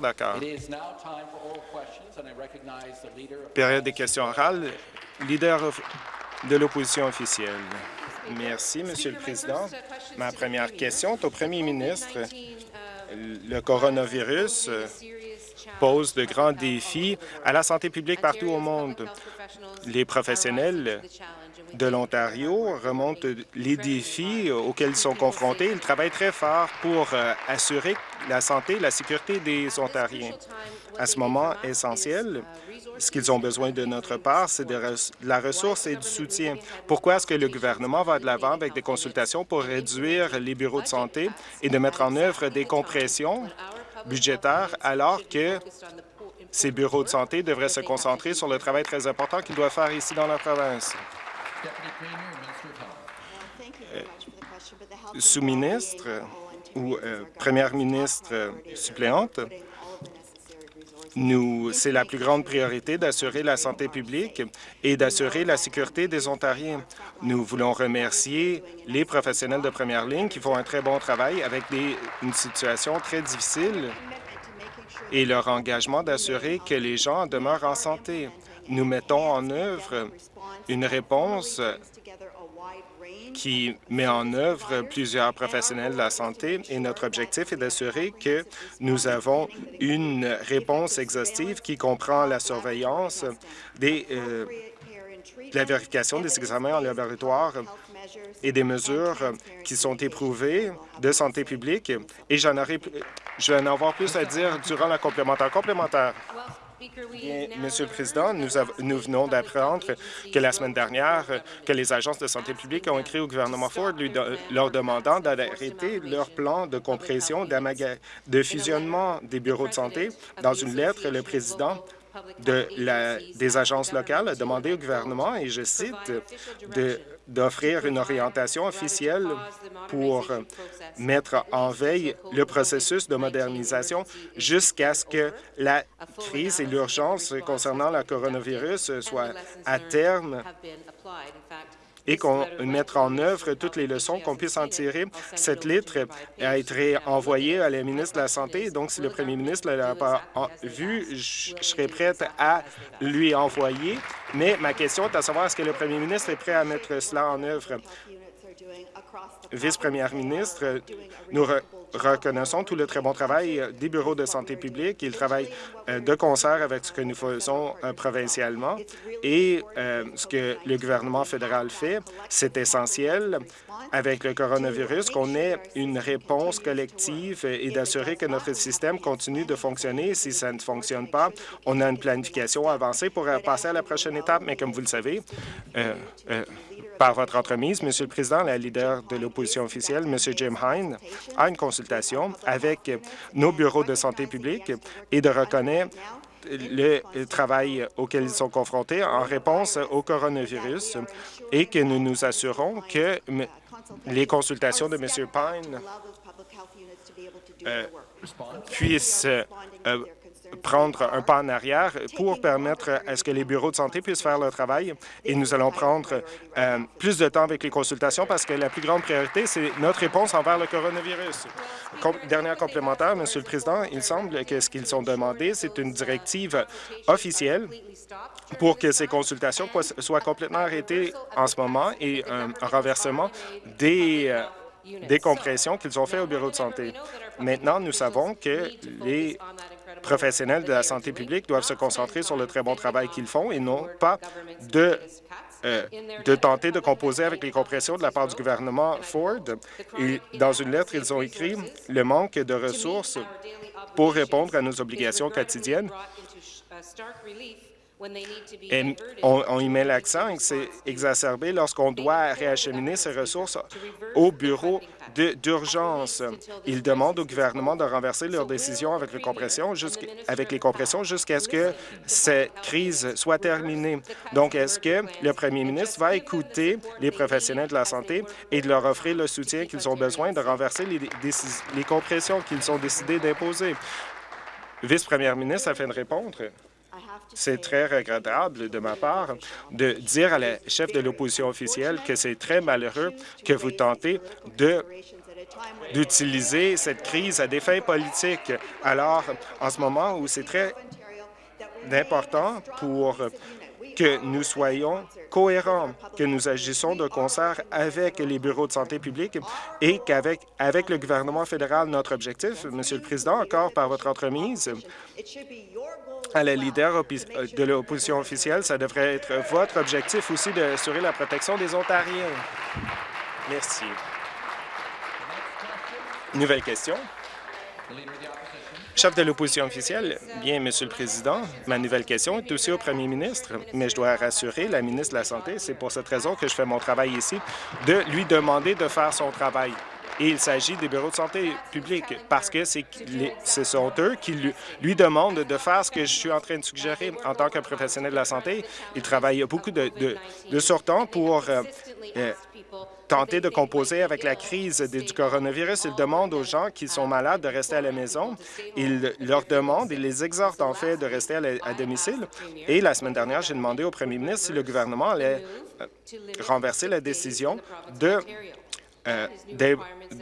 d'accord. Période des questions orales. Leader de l'opposition officielle. Merci, Monsieur le Président. Ma première question est au premier ministre. Le coronavirus pose de grands défis à la santé publique partout au monde. Les professionnels de l'Ontario remontent les défis auxquels ils sont confrontés. Ils travaillent très fort pour euh, assurer la santé et la sécurité des Ontariens. À ce moment essentiel, ce qu'ils ont besoin de notre part, c'est de, la ressource et du soutien. Pourquoi est-ce que le gouvernement va de l'avant avec des consultations pour réduire les bureaux de santé et de mettre en œuvre des compressions budgétaires alors que ces bureaux de santé devraient se concentrer sur le travail très important qu'ils doivent faire ici dans la province? Euh, sous-ministre ou euh, première ministre suppléante, nous, c'est la plus grande priorité d'assurer la santé publique et d'assurer la sécurité des Ontariens. Nous voulons remercier les professionnels de première ligne qui font un très bon travail avec une situation très difficile et leur engagement d'assurer que les gens demeurent en santé. Nous mettons en œuvre une réponse qui met en œuvre plusieurs professionnels de la santé et notre objectif est d'assurer que nous avons une réponse exhaustive qui comprend la surveillance des, euh, la vérification des examens en laboratoire et des mesures qui sont éprouvées de santé publique. Et j'en aurai, je vais en avoir plus à dire durant la complémentaire. Complémentaire. Monsieur le Président, nous, nous venons d'apprendre que la semaine dernière, que les agences de santé publique ont écrit au gouvernement Ford lui leur demandant d'arrêter leur plan de compression, de fusionnement des bureaux de santé. Dans une lettre, le président de la, des agences locales a demandé au gouvernement, et je cite, d'offrir une orientation officielle pour mettre en veille le processus de modernisation jusqu'à ce que la crise et l'urgence concernant le coronavirus soient à terme et qu'on mette en œuvre toutes les leçons qu'on puisse en tirer. Cette lettre a été envoyée à la ministre de la Santé, donc si le premier ministre ne l'a pas vu, je serai prête à lui envoyer. Mais ma question est à savoir, est-ce que le premier ministre est prêt à mettre cela en œuvre? Vice-première ministre, nous reconnaissons tout le très bon travail des bureaux de santé publique. Ils travaillent euh, de concert avec ce que nous faisons euh, provincialement et euh, ce que le gouvernement fédéral fait. C'est essentiel avec le coronavirus qu'on ait une réponse collective et d'assurer que notre système continue de fonctionner. Si ça ne fonctionne pas, on a une planification avancée pour passer à la prochaine étape, mais comme vous le savez, par votre entremise, Monsieur le Président, la leader de l'opposition officielle, Monsieur Jim Hine, a une consultation avec nos bureaux de santé publique et de reconnaître le travail auquel ils sont confrontés en réponse au coronavirus et que nous nous assurons que les consultations de M. Pine euh, puissent euh, prendre un pas en arrière pour permettre à ce que les bureaux de santé puissent faire leur travail. Et nous allons prendre euh, plus de temps avec les consultations parce que la plus grande priorité, c'est notre réponse envers le coronavirus. Com dernière complémentaire, Monsieur le Président, il semble que ce qu'ils ont demandé, c'est une directive officielle pour que ces consultations soient complètement arrêtées en ce moment et un renversement des euh, des compressions qu'ils ont fait au bureau de santé. Maintenant, nous savons que les professionnels de la santé publique doivent se concentrer sur le très bon travail qu'ils font et non pas de euh, de tenter de composer avec les compressions de la part du gouvernement Ford. Et dans une lettre, ils ont écrit le manque de ressources pour répondre à nos obligations quotidiennes et on, y met l'accent et c'est exacerbé lorsqu'on doit réacheminer ces ressources au bureau d'urgence. Ils demandent au gouvernement de renverser leurs décisions avec les compressions jusqu'à ce que cette crise soit terminée. Donc, est-ce que le premier ministre va écouter les professionnels de la santé et de leur offrir le soutien qu'ils ont besoin de renverser les, les compressions qu'ils ont décidé d'imposer? Vice-première ministre, afin de répondre. C'est très regrettable de ma part de dire à la chef de l'opposition officielle que c'est très malheureux que vous tentez d'utiliser cette crise à des fins politiques. Alors, en ce moment où c'est très important pour que nous soyons cohérents, que nous agissons de concert avec les bureaux de santé publique et qu'avec avec le gouvernement fédéral, notre objectif, Monsieur le Président, encore par votre entremise, à la leader de l'opposition officielle, ça devrait être votre objectif aussi d'assurer la protection des Ontariens. Merci. Nouvelle question. Chef de l'opposition officielle, bien, Monsieur le Président, ma nouvelle question est aussi au premier ministre, mais je dois rassurer la ministre de la Santé, c'est pour cette raison que je fais mon travail ici, de lui demander de faire son travail. Et il s'agit des bureaux de santé publique parce que ce sont eux qui lui, demandent de faire ce que je suis en train de suggérer. En tant que professionnel de la santé, il travaille beaucoup de, de, de pour euh, euh, tenter de composer avec la crise du coronavirus. Il demande aux gens qui sont malades de rester à la maison. Il leur demande, il les exhorte en fait de rester à, domicile. Et la semaine dernière, j'ai demandé au premier ministre si le gouvernement allait euh, renverser la décision de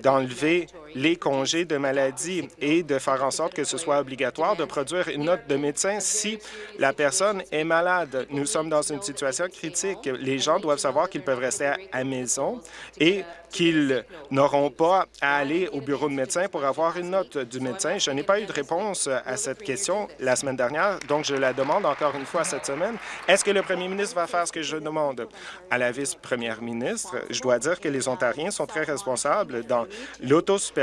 d'enlever les congés de maladie et de faire en sorte que ce soit obligatoire de produire une note de médecin si la personne est malade. Nous sommes dans une situation critique. Les gens doivent savoir qu'ils peuvent rester à la maison et qu'ils n'auront pas à aller au bureau de médecin pour avoir une note du médecin. Je n'ai pas eu de réponse à cette question la semaine dernière, donc je la demande encore une fois cette semaine. Est-ce que le premier ministre va faire ce que je demande? À la vice-première ministre, je dois dire que les Ontariens sont très responsables dans l'autosupervision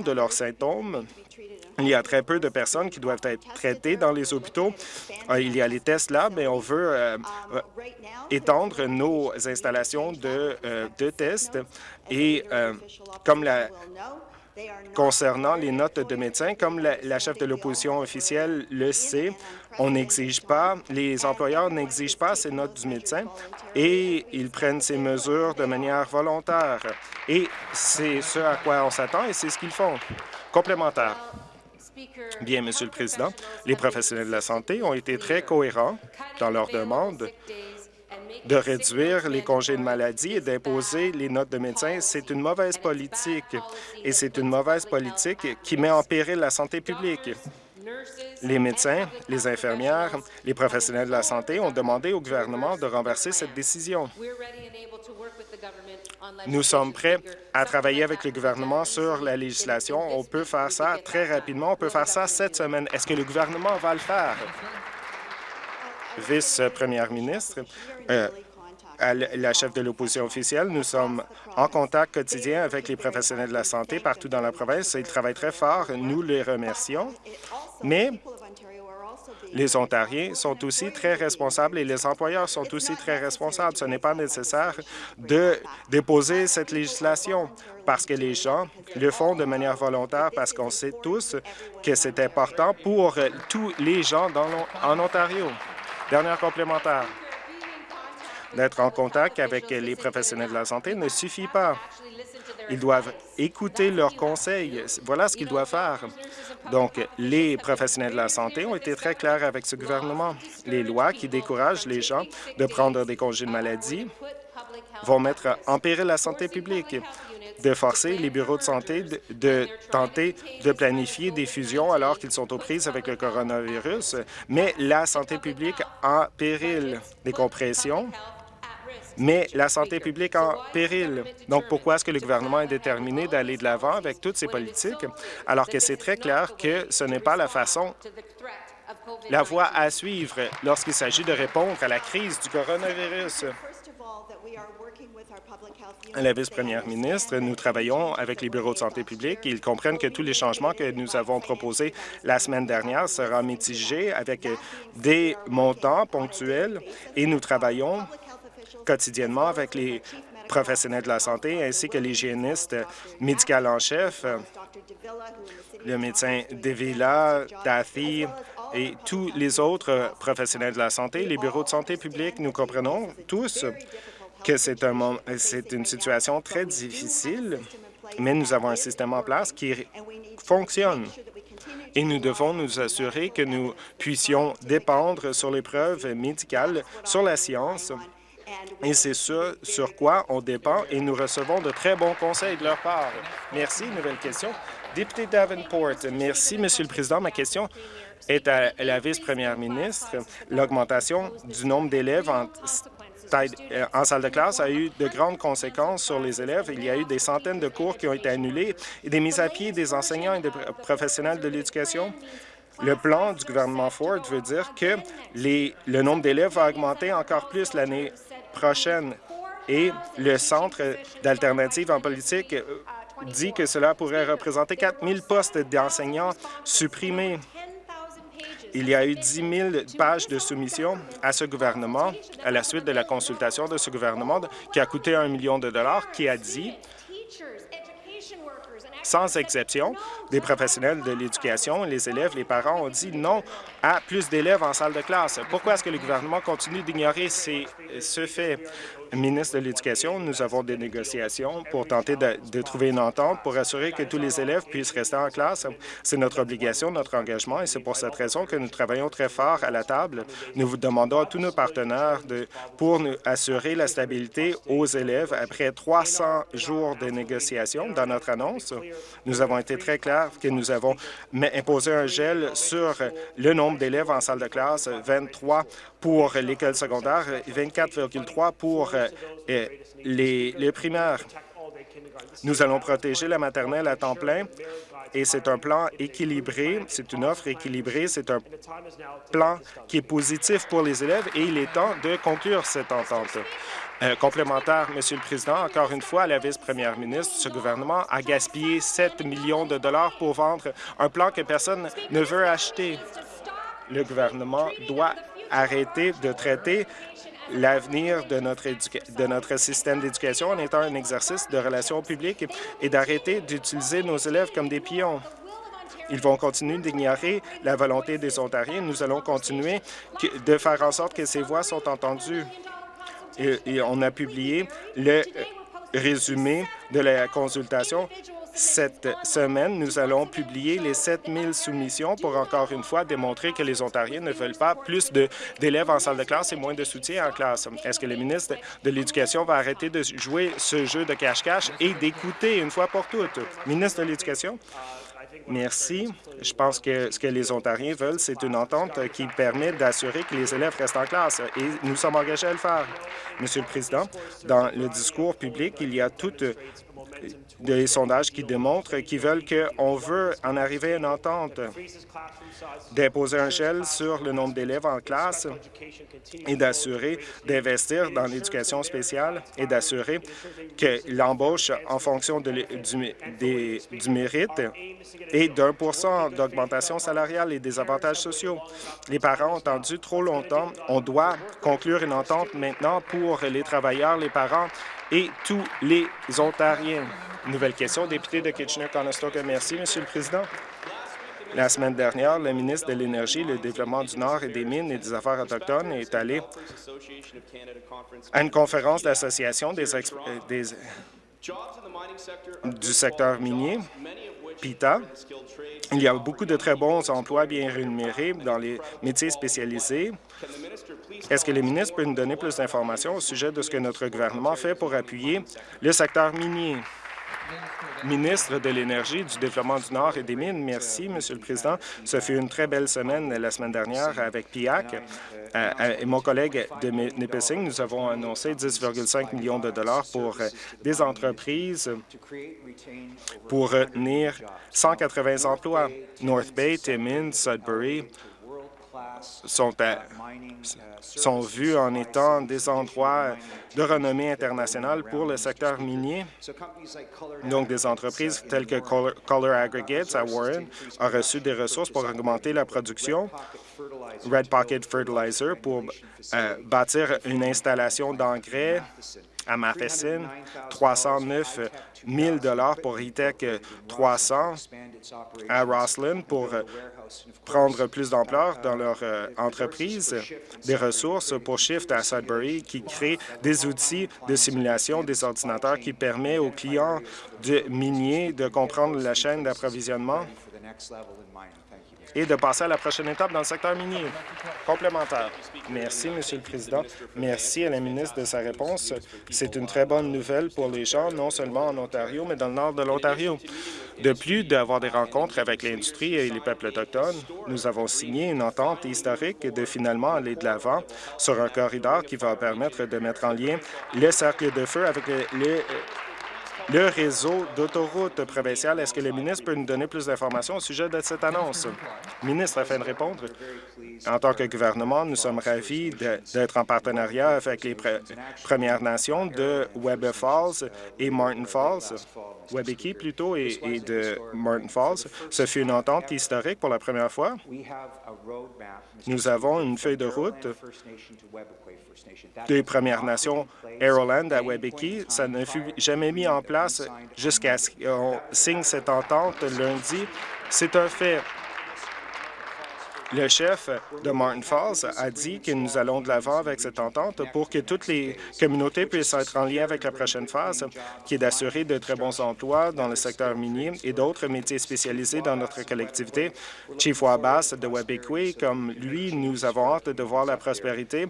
de leurs symptômes il y a très peu de personnes qui doivent être traitées dans les hôpitaux. Euh, il y a les tests là, mais on veut euh, euh, étendre nos installations de, de tests et comme la Concernant les notes de médecins, comme la, chef de l'opposition officielle le sait, on n'exige pas, les employeurs n'exigent pas ces notes du médecin et ils prennent ces mesures de manière volontaire. Et c'est ce à quoi on s'attend et c'est ce qu'ils font. Complémentaire. Bien, Monsieur le Président, les professionnels de la santé ont été très cohérents dans leurs demandes de réduire les congés de maladie et d'imposer les notes de médecins. C'est une mauvaise politique et c'est une mauvaise politique qui met en péril la santé publique. Les médecins, les infirmières, les professionnels de la santé ont demandé au gouvernement de renverser cette décision. Nous sommes prêts à travailler avec le gouvernement sur la législation. On peut faire ça très rapidement. On peut faire ça cette semaine. Est-ce que le gouvernement va le faire? Vice-première ministre, euh, la chef de l'opposition officielle, nous sommes en contact quotidien avec les professionnels de la santé partout dans la province. Ils travaillent très fort. Nous les remercions. Mais les Ontariens sont aussi très responsables et les employeurs sont aussi très responsables. Ce n'est pas nécessaire de déposer cette législation parce que les gens le font de manière volontaire parce qu'on sait tous que c'est important pour tous les gens dans, en Ontario. Dernière complémentaire. D'être en contact avec les professionnels de la santé ne suffit pas. Ils doivent écouter leurs conseils. Voilà ce qu'ils doivent faire. Donc, les professionnels de la santé ont été très clairs avec ce gouvernement. Les lois qui découragent les gens de prendre des congés de maladie vont mettre en péril la santé publique, de forcer les bureaux de santé de, tenter de planifier des fusions alors qu'ils sont aux prises avec le coronavirus, mais la santé publique en péril. Des compressions mais la santé publique en péril. Donc, pourquoi est-ce que le gouvernement est déterminé d'aller de l'avant avec toutes ces politiques, alors que c'est très clair que ce n'est pas la façon, la voie à suivre lorsqu'il s'agit de répondre à la crise du coronavirus? La vice-première ministre, nous travaillons avec les bureaux de santé publique. Ils comprennent que tous les changements que nous avons proposés la semaine dernière seront mitigés avec des montants ponctuels et nous travaillons quotidiennement avec les professionnels de la santé ainsi que l'hygiéniste médical en chef, le médecin Devila, Daffy et tous les autres professionnels de la santé, les bureaux de santé publique, nous comprenons tous que c'est un, une situation très difficile, mais nous avons un système en place qui fonctionne. Et nous devons nous assurer que nous puissions dépendre sur les preuves médicales, sur la science, Et c'est ce sur quoi on dépend et nous recevons de très bons conseils de leur part. Merci. Nouvelle question. Député Davenport, merci, Monsieur le Président. Ma question est à la vice-première ministre. L'augmentation du nombre d'élèves en, euh, en salle de classe a eu de grandes conséquences sur les élèves. Il y a eu des centaines de cours qui ont été annulés et des mises à pied des enseignants et des professionnels de l'éducation. Le plan du gouvernement Ford veut dire que le nombre d'élèves va augmenter encore plus l'année prochaine et le Centre d'alternative en politique euh, dit que cela pourrait représenter 4 000 postes d'enseignants supprimés. Il y a eu 10 000 pages de soumission à ce gouvernement à la suite de la consultation de ce gouvernement qui a coûté un million de dollars, qui a dit sans exception, des professionnels de l'éducation, les élèves, les parents ont dit non à plus d'élèves en salle de classe. Pourquoi est-ce que le gouvernement continue d'ignorer ce fait? Ministre de l'Éducation, nous avons des négociations pour tenter de, trouver une entente pour assurer que tous les élèves puissent rester en classe. C'est notre obligation, notre engagement, et c'est pour cette raison que nous travaillons très fort à la table. Nous vous demandons à tous nos partenaires de, pour nous assurer la stabilité aux élèves après 300 jours de négociations. Dans notre annonce, nous avons été très clairs que nous avons imposé un gel sur le nombre d'élèves en salle de classe, 23 pour l'école secondaire, 24,3 pour euh, les, les primaires. Nous allons protéger la maternelle à temps plein et c'est un plan équilibré, c'est une offre équilibrée, c'est un plan qui est positif pour les élèves et il est temps de conclure cette entente. Euh, complémentaire, Monsieur le Président, encore une fois, la vice-première ministre, ce gouvernement a gaspillé 7 millions de dollars pour vendre un plan que personne ne veut acheter. Le gouvernement doit arrêter de traiter l'avenir de notre, système d'éducation en étant un exercice de relations publiques et d'arrêter d'utiliser nos élèves comme des pions. Ils vont continuer d'ignorer la volonté des Ontariens. Nous allons continuer de faire en sorte que ces voix sont entendues. et on a publié le résumé de la consultation cette semaine, nous allons publier les 7 000 soumissions pour encore une fois démontrer que les Ontariens ne veulent pas plus d'élèves en salle de classe et moins de soutien en classe. Est-ce que le ministre de l'Éducation va arrêter de jouer ce jeu de cache-cache et d'écouter une fois pour toutes? Ministre de l'Éducation? Merci. Je pense que ce que les Ontariens veulent, c'est une entente qui permet d'assurer que les élèves restent en classe et nous sommes engagés à le faire. Monsieur le Président, dans le discours public, il y a toute des sondages qui démontrent qu'ils veulent qu'on veut en arriver à une entente, d'imposer un gel sur le nombre d'élèves en classe et d'assurer d'investir dans l'éducation spéciale et d'assurer que l'embauche en fonction du, du mérite et d'un pour cent d'augmentation salariale et des avantages sociaux. Les parents ont attendu trop longtemps. On doit conclure une entente maintenant pour les travailleurs, les parents et tous les Ontariens. Nouvelle question, député de Kitchener-Conestoga. Merci, Monsieur le Président. La semaine dernière, le ministre de l'Énergie, le Développement du Nord et des Mines et des Affaires autochtones est allé à une conférence d'Association des, des, du secteur minier, PITA. Il y a beaucoup de très bons emplois bien rémunérés dans les métiers spécialisés. Est-ce que le ministre peut nous donner plus d'informations au sujet de ce que notre gouvernement fait pour appuyer le secteur minier? Ministre de l'Énergie, du Développement du Nord et des Mines. Merci, Monsieur le Président. Ce fut une très belle semaine la semaine dernière avec PIAC. Euh, euh, et mon collègue de Nipissing, nous avons annoncé 10,5 millions de dollars pour euh, des entreprises pour retenir 180 emplois. North Bay, Timmins, Sudbury, sont, vus en étant des endroits de renommée internationale pour le secteur minier. Donc, des entreprises telles que Color Aggregates à Warren ont reçu des ressources pour augmenter la production. Red Pocket Fertilizer pour euh, bâtir une installation d'engrais à Matheson, 309 000 pour E-Tech 300 à Roslyn pour prendre plus d'ampleur dans leur euh, entreprise, des ressources pour Shift à Sudbury qui crée des outils de simulation des ordinateurs qui permet aux clients de miniers de comprendre la chaîne d'approvisionnement et de passer à la prochaine étape dans le secteur minier. Complémentaire. Merci, Monsieur le Président. Merci à la ministre de sa réponse. C'est une très bonne nouvelle pour les gens, non seulement en Ontario, mais dans le nord de l'Ontario. De plus d'avoir des rencontres avec l'industrie et les peuples autochtones, nous avons signé une entente historique de finalement aller de l'avant sur un corridor qui va permettre de mettre en lien le cercle de feu avec le, le réseau d'autoroutes provinciales. Est-ce que le ministre peut nous donner plus d'informations au sujet de cette annonce? Ministre, afin de répondre, en tant que gouvernement, nous sommes ravis d'être en partenariat avec les Premières Nations de Webb Falls et Martin Falls, Webeki plutôt, et, et de Martin Falls. Ce fut une entente historique pour la première fois. Nous avons une feuille de route des Premières Nations Aeroland à Webeki. Ça ne fut jamais mis en place jusqu'à ce qu'on signe cette entente lundi. C'est un fait. Le chef de Martin Falls a dit que nous allons de l'avant avec cette entente pour que toutes les communautés puissent être en lien avec la prochaine phase, qui est d'assurer de très bons emplois dans le secteur minier et d'autres métiers spécialisés dans notre collectivité. Chief Wabas de Webekwe, comme lui, nous avons hâte de voir la prospérité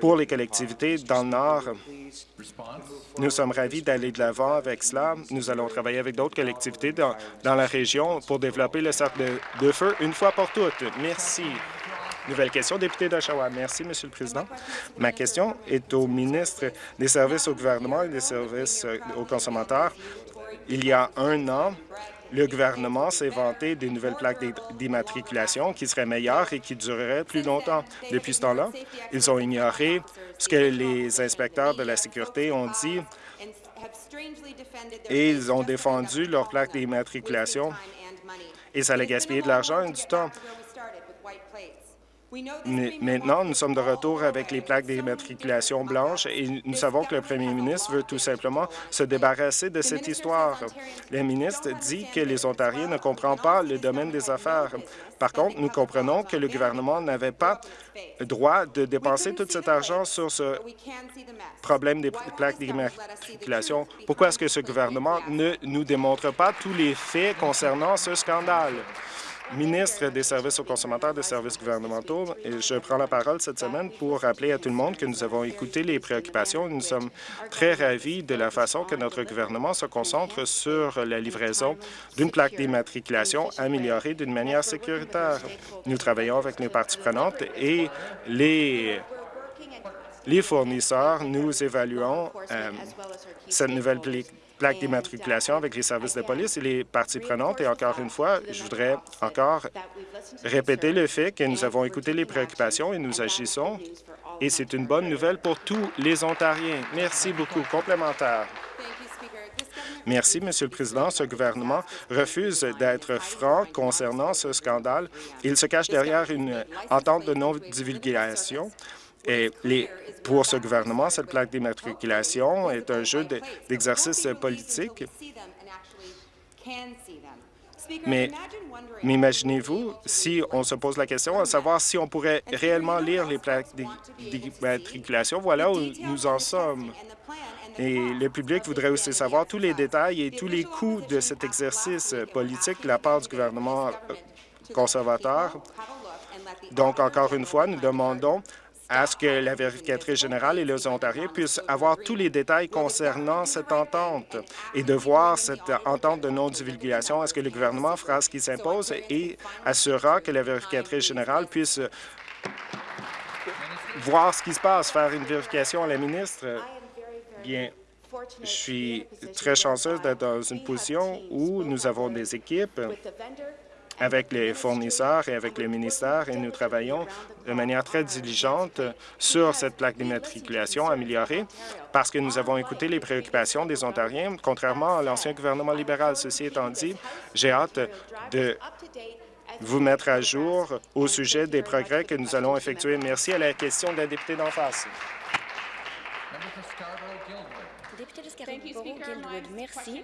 pour les collectivités dans le Nord. Nous sommes ravis d'aller de l'avant avec cela. Nous allons travailler avec d'autres collectivités dans, la région pour développer le cercle de feu une fois pour toutes. Merci. Nouvelle question, député d'Oshawa. Merci, Monsieur le Président. Ma question est au ministre des Services au gouvernement et des services euh, aux consommateurs. Il y a un an, le gouvernement s'est vanté des nouvelles plaques d'immatriculation qui seraient meilleures et qui dureraient plus longtemps. Depuis ce temps-là, ils ont ignoré ce que les inspecteurs de la sécurité ont dit et ils ont défendu leurs plaques d'immatriculation et ça a gaspillé de l'argent et du temps. Maintenant, nous sommes de retour avec les plaques d'immatriculation blanches et nous savons que le premier ministre veut tout simplement se débarrasser de cette histoire. Le ministre dit que les Ontariens ne comprennent pas le domaine des affaires. Par contre, nous comprenons que le gouvernement n'avait pas droit de dépenser tout cet argent sur ce problème des plaques d'immatriculation? Pourquoi est-ce que ce gouvernement ne nous démontre pas tous les faits concernant ce scandale? Ministre des Services aux consommateurs des services gouvernementaux. Je prends la parole cette semaine pour rappeler à tout le monde que nous avons écouté les préoccupations. Nous sommes très ravis de la façon que notre gouvernement se concentre sur la livraison d'une plaque d'immatriculation améliorée d'une manière sécuritaire. Nous travaillons avec nos parties prenantes et les fournisseurs, nous évaluons euh, cette nouvelle d'immatriculation avec les services de police et les parties prenantes. Et encore une fois, je voudrais encore répéter le fait que nous avons écouté les préoccupations et nous agissons. Et c'est une bonne nouvelle pour tous les Ontariens. Merci beaucoup. Complémentaire. Merci, Monsieur le Président. Ce gouvernement refuse d'être franc concernant ce scandale. Il se cache derrière une entente de non-divulgation et pour ce gouvernement, cette plaque d'immatriculation est un jeu d'exercice politique. Mais, imaginez-vous si on se pose la question à savoir si on pourrait réellement lire les plaques d'immatriculation. Voilà où nous en sommes. Et le public voudrait aussi savoir tous les détails et tous les coûts de cet exercice politique de la part du gouvernement conservateur. Donc, encore une fois, nous demandons à ce que la vérificatrice générale et les Ontariens puissent avoir tous les détails concernant cette entente et de voir cette entente de non-divulgation. Est-ce que le gouvernement fera ce qui s'impose et assurera que la vérificatrice générale puisse voir ce qui se passe, faire une vérification à la ministre? Bien, je suis très chanceuse d'être dans une position où nous avons des équipes avec les fournisseurs et avec le ministère et nous travaillons de manière très diligente sur cette plaque d'immatriculation améliorée parce que nous avons écouté les préoccupations des Ontariens, contrairement à l'ancien gouvernement libéral. Ceci étant dit, j'ai hâte de vous mettre à jour au sujet des progrès que nous allons effectuer. Merci à la question de la députée d'en face. Merci.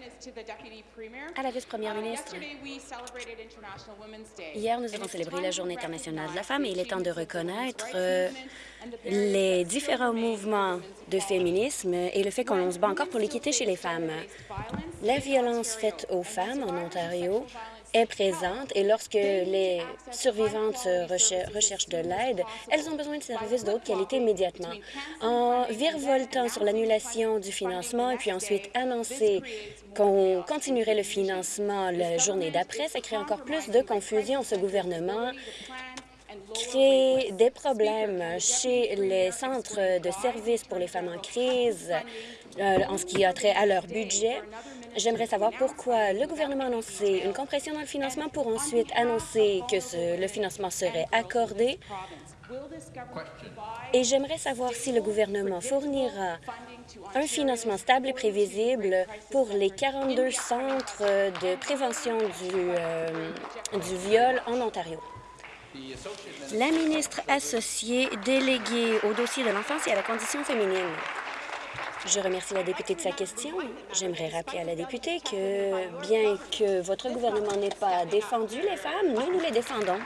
À la vice-première uh, ministre. Hier, nous avons célébré la Journée internationale de la femme et il est temps de reconnaître euh, les différents mouvements de féminisme et le fait qu'on se bat encore pour l'équité chez les femmes. La violence faite aux femmes en Ontario est présente et lorsque les survivantes recherchent de l'aide, elles ont besoin de services de haute qualité immédiatement. En virevoltant sur l'annulation du financement et puis ensuite annoncer qu'on continuerait le financement la journée d'après, ça crée encore plus de confusion. Ce gouvernement crée des problèmes chez les centres de services pour les femmes en crise euh, en ce qui a trait à leur budget. J'aimerais savoir pourquoi le gouvernement a annoncé une compression dans le financement pour ensuite annoncer que le financement serait accordé. Et j'aimerais savoir si le gouvernement fournira un financement stable et prévisible pour les 42 centres de prévention du, euh, du viol en Ontario. La ministre associée déléguée au dossier de l'enfance et à la condition féminine. Je remercie la députée de sa question. J'aimerais rappeler à la députée que, bien que votre gouvernement n'ait pas défendu les femmes, nous, nous les défendons.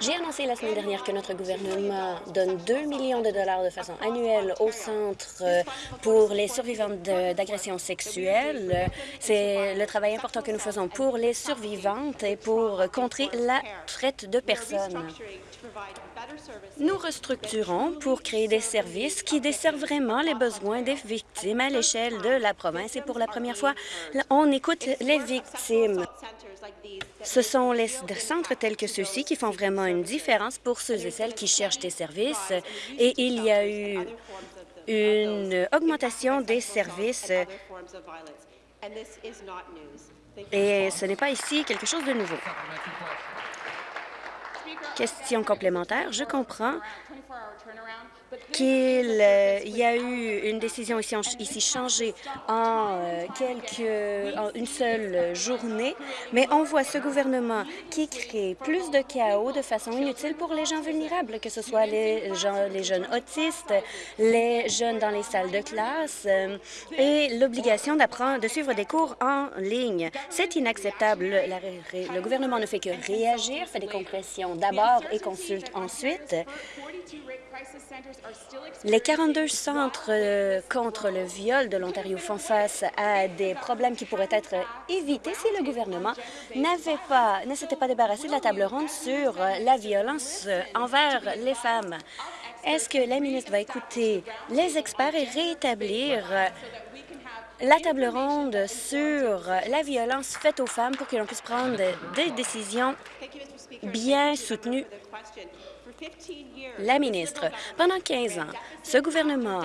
J'ai annoncé la semaine dernière que notre gouvernement donne 2 millions de dollars de façon annuelle au Centre euh, pour les survivantes d'agressions sexuelles. C'est le travail important que nous faisons pour les survivantes et pour contrer la traite de personnes. Nous restructurons pour créer des services qui desservent vraiment les besoins des victimes à l'échelle de la province. Et pour la première fois, on écoute les victimes. Ce sont les centres tels que ceux-ci qui font vraiment une différence pour ceux et celles qui cherchent des services. Et il y a eu une augmentation des services. Et ce n'est pas ici quelque chose de nouveau. Question complémentaire. Je comprends qu'il euh, y a eu une décision ici, ici changée en, euh, quelques, une seule journée, mais on voit ce gouvernement qui crée plus de chaos de façon inutile pour les gens vulnérables, que ce soit les, les jeunes autistes, les jeunes dans les salles de classe euh, et l'obligation d'apprendre, de suivre des cours en ligne. C'est inacceptable. le gouvernement ne fait que réagir, fait des compressions d'abord et consulte ensuite. Les 42 centres euh, contre le viol de l'Ontario font face à des problèmes qui pourraient être évités si le gouvernement n'avait pas, ne s'était pas débarrassé de la table ronde sur euh, la violence euh, envers les femmes. Est-ce que la ministre va écouter les experts et rétablir la table ronde sur la violence faite aux femmes pour que l'on puisse prendre des décisions bien soutenues? La ministre, pendant 15 ans, ce gouvernement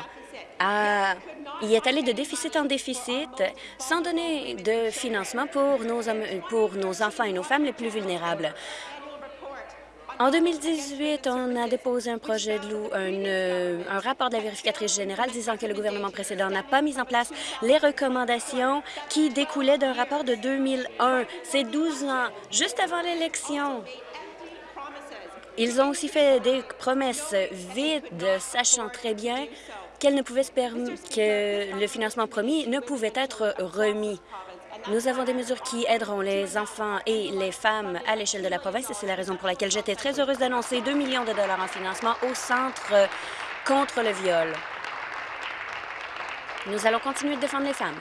a, y est allé de déficit en déficit sans donner de financement pour nos, pour nos enfants et nos femmes les plus vulnérables. En 2018, on a déposé un projet de loi, un, un, rapport de la vérificatrice générale disant que le gouvernement précédent n'a pas mis en place les recommandations qui découlaient d'un rapport de 2001. C'est 12 ans, juste avant l'élection. Ils ont aussi fait des promesses vides, sachant très bien qu'elles ne pouvaient se que le financement promis ne pouvait être remis. Nous avons des mesures qui aideront les enfants et les femmes à l'échelle de la province et c'est la raison pour laquelle j'étais très heureuse d'annoncer 2 millions de dollars en financement au Centre contre le viol. Nous allons continuer de défendre les femmes.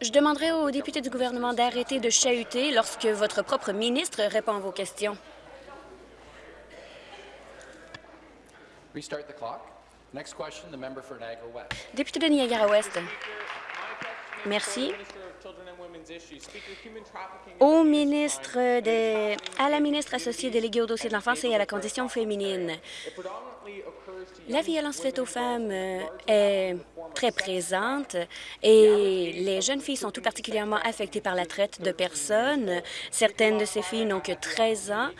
Je demanderai aux députés du gouvernement d'arrêter de chahuter lorsque votre propre ministre répond à vos questions. Député de Niagara-Ouest. Merci. Au ministre à la ministre associée déléguée au dossier de l'enfance et à la condition féminine. La violence faite aux femmes euh, est très présente et les jeunes filles sont tout particulièrement affectées par la traite de personnes. Certaines de ces filles n'ont que 13 ans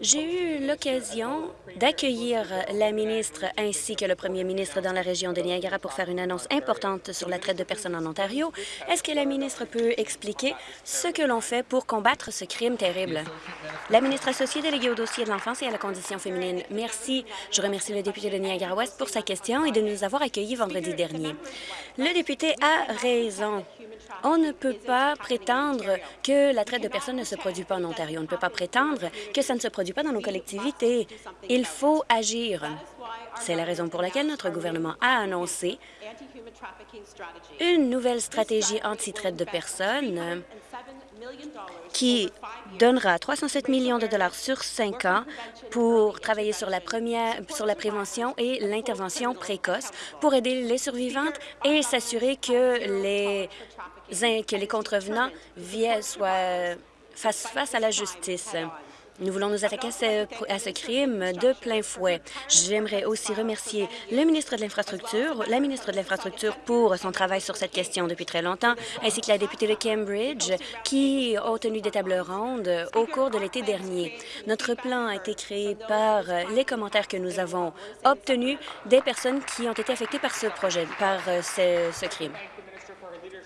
j'ai eu l'occasion d'accueillir la ministre ainsi que le premier ministre dans la région de Niagara pour faire une annonce importante sur la traite de personnes en Ontario. Est-ce que la ministre peut expliquer ce que l'on fait pour combattre ce crime terrible? La ministre associée déléguée au dossier de l'enfance et à la condition féminine. Merci. Je remercie le député de Niagara-Ouest pour sa question et de nous avoir accueillis vendredi dernier. Le député a raison. On ne peut pas prétendre que la traite de personnes ne se produit pas en Ontario. On ne peut pas prétendre que ça ne se produit pas dans nos collectivités. Il faut agir. C'est la raison pour laquelle notre gouvernement a annoncé une nouvelle stratégie anti-traite de personnes qui donnera 307 millions de dollars sur cinq ans pour travailler sur la, première, sur la prévention et l'intervention précoce pour aider les survivantes et s'assurer que les, que les contrevenants soient face, face à la justice. Nous voulons nous attaquer à ce, crime de plein fouet. J'aimerais aussi remercier le ministre de l'Infrastructure, la ministre de l'Infrastructure pour son travail sur cette question depuis très longtemps, ainsi que la députée de Cambridge qui a tenu des tables rondes au cours de l'été dernier. Notre plan a été créé par les commentaires que nous avons obtenus des personnes qui ont été affectées par ce projet, par ce, ce crime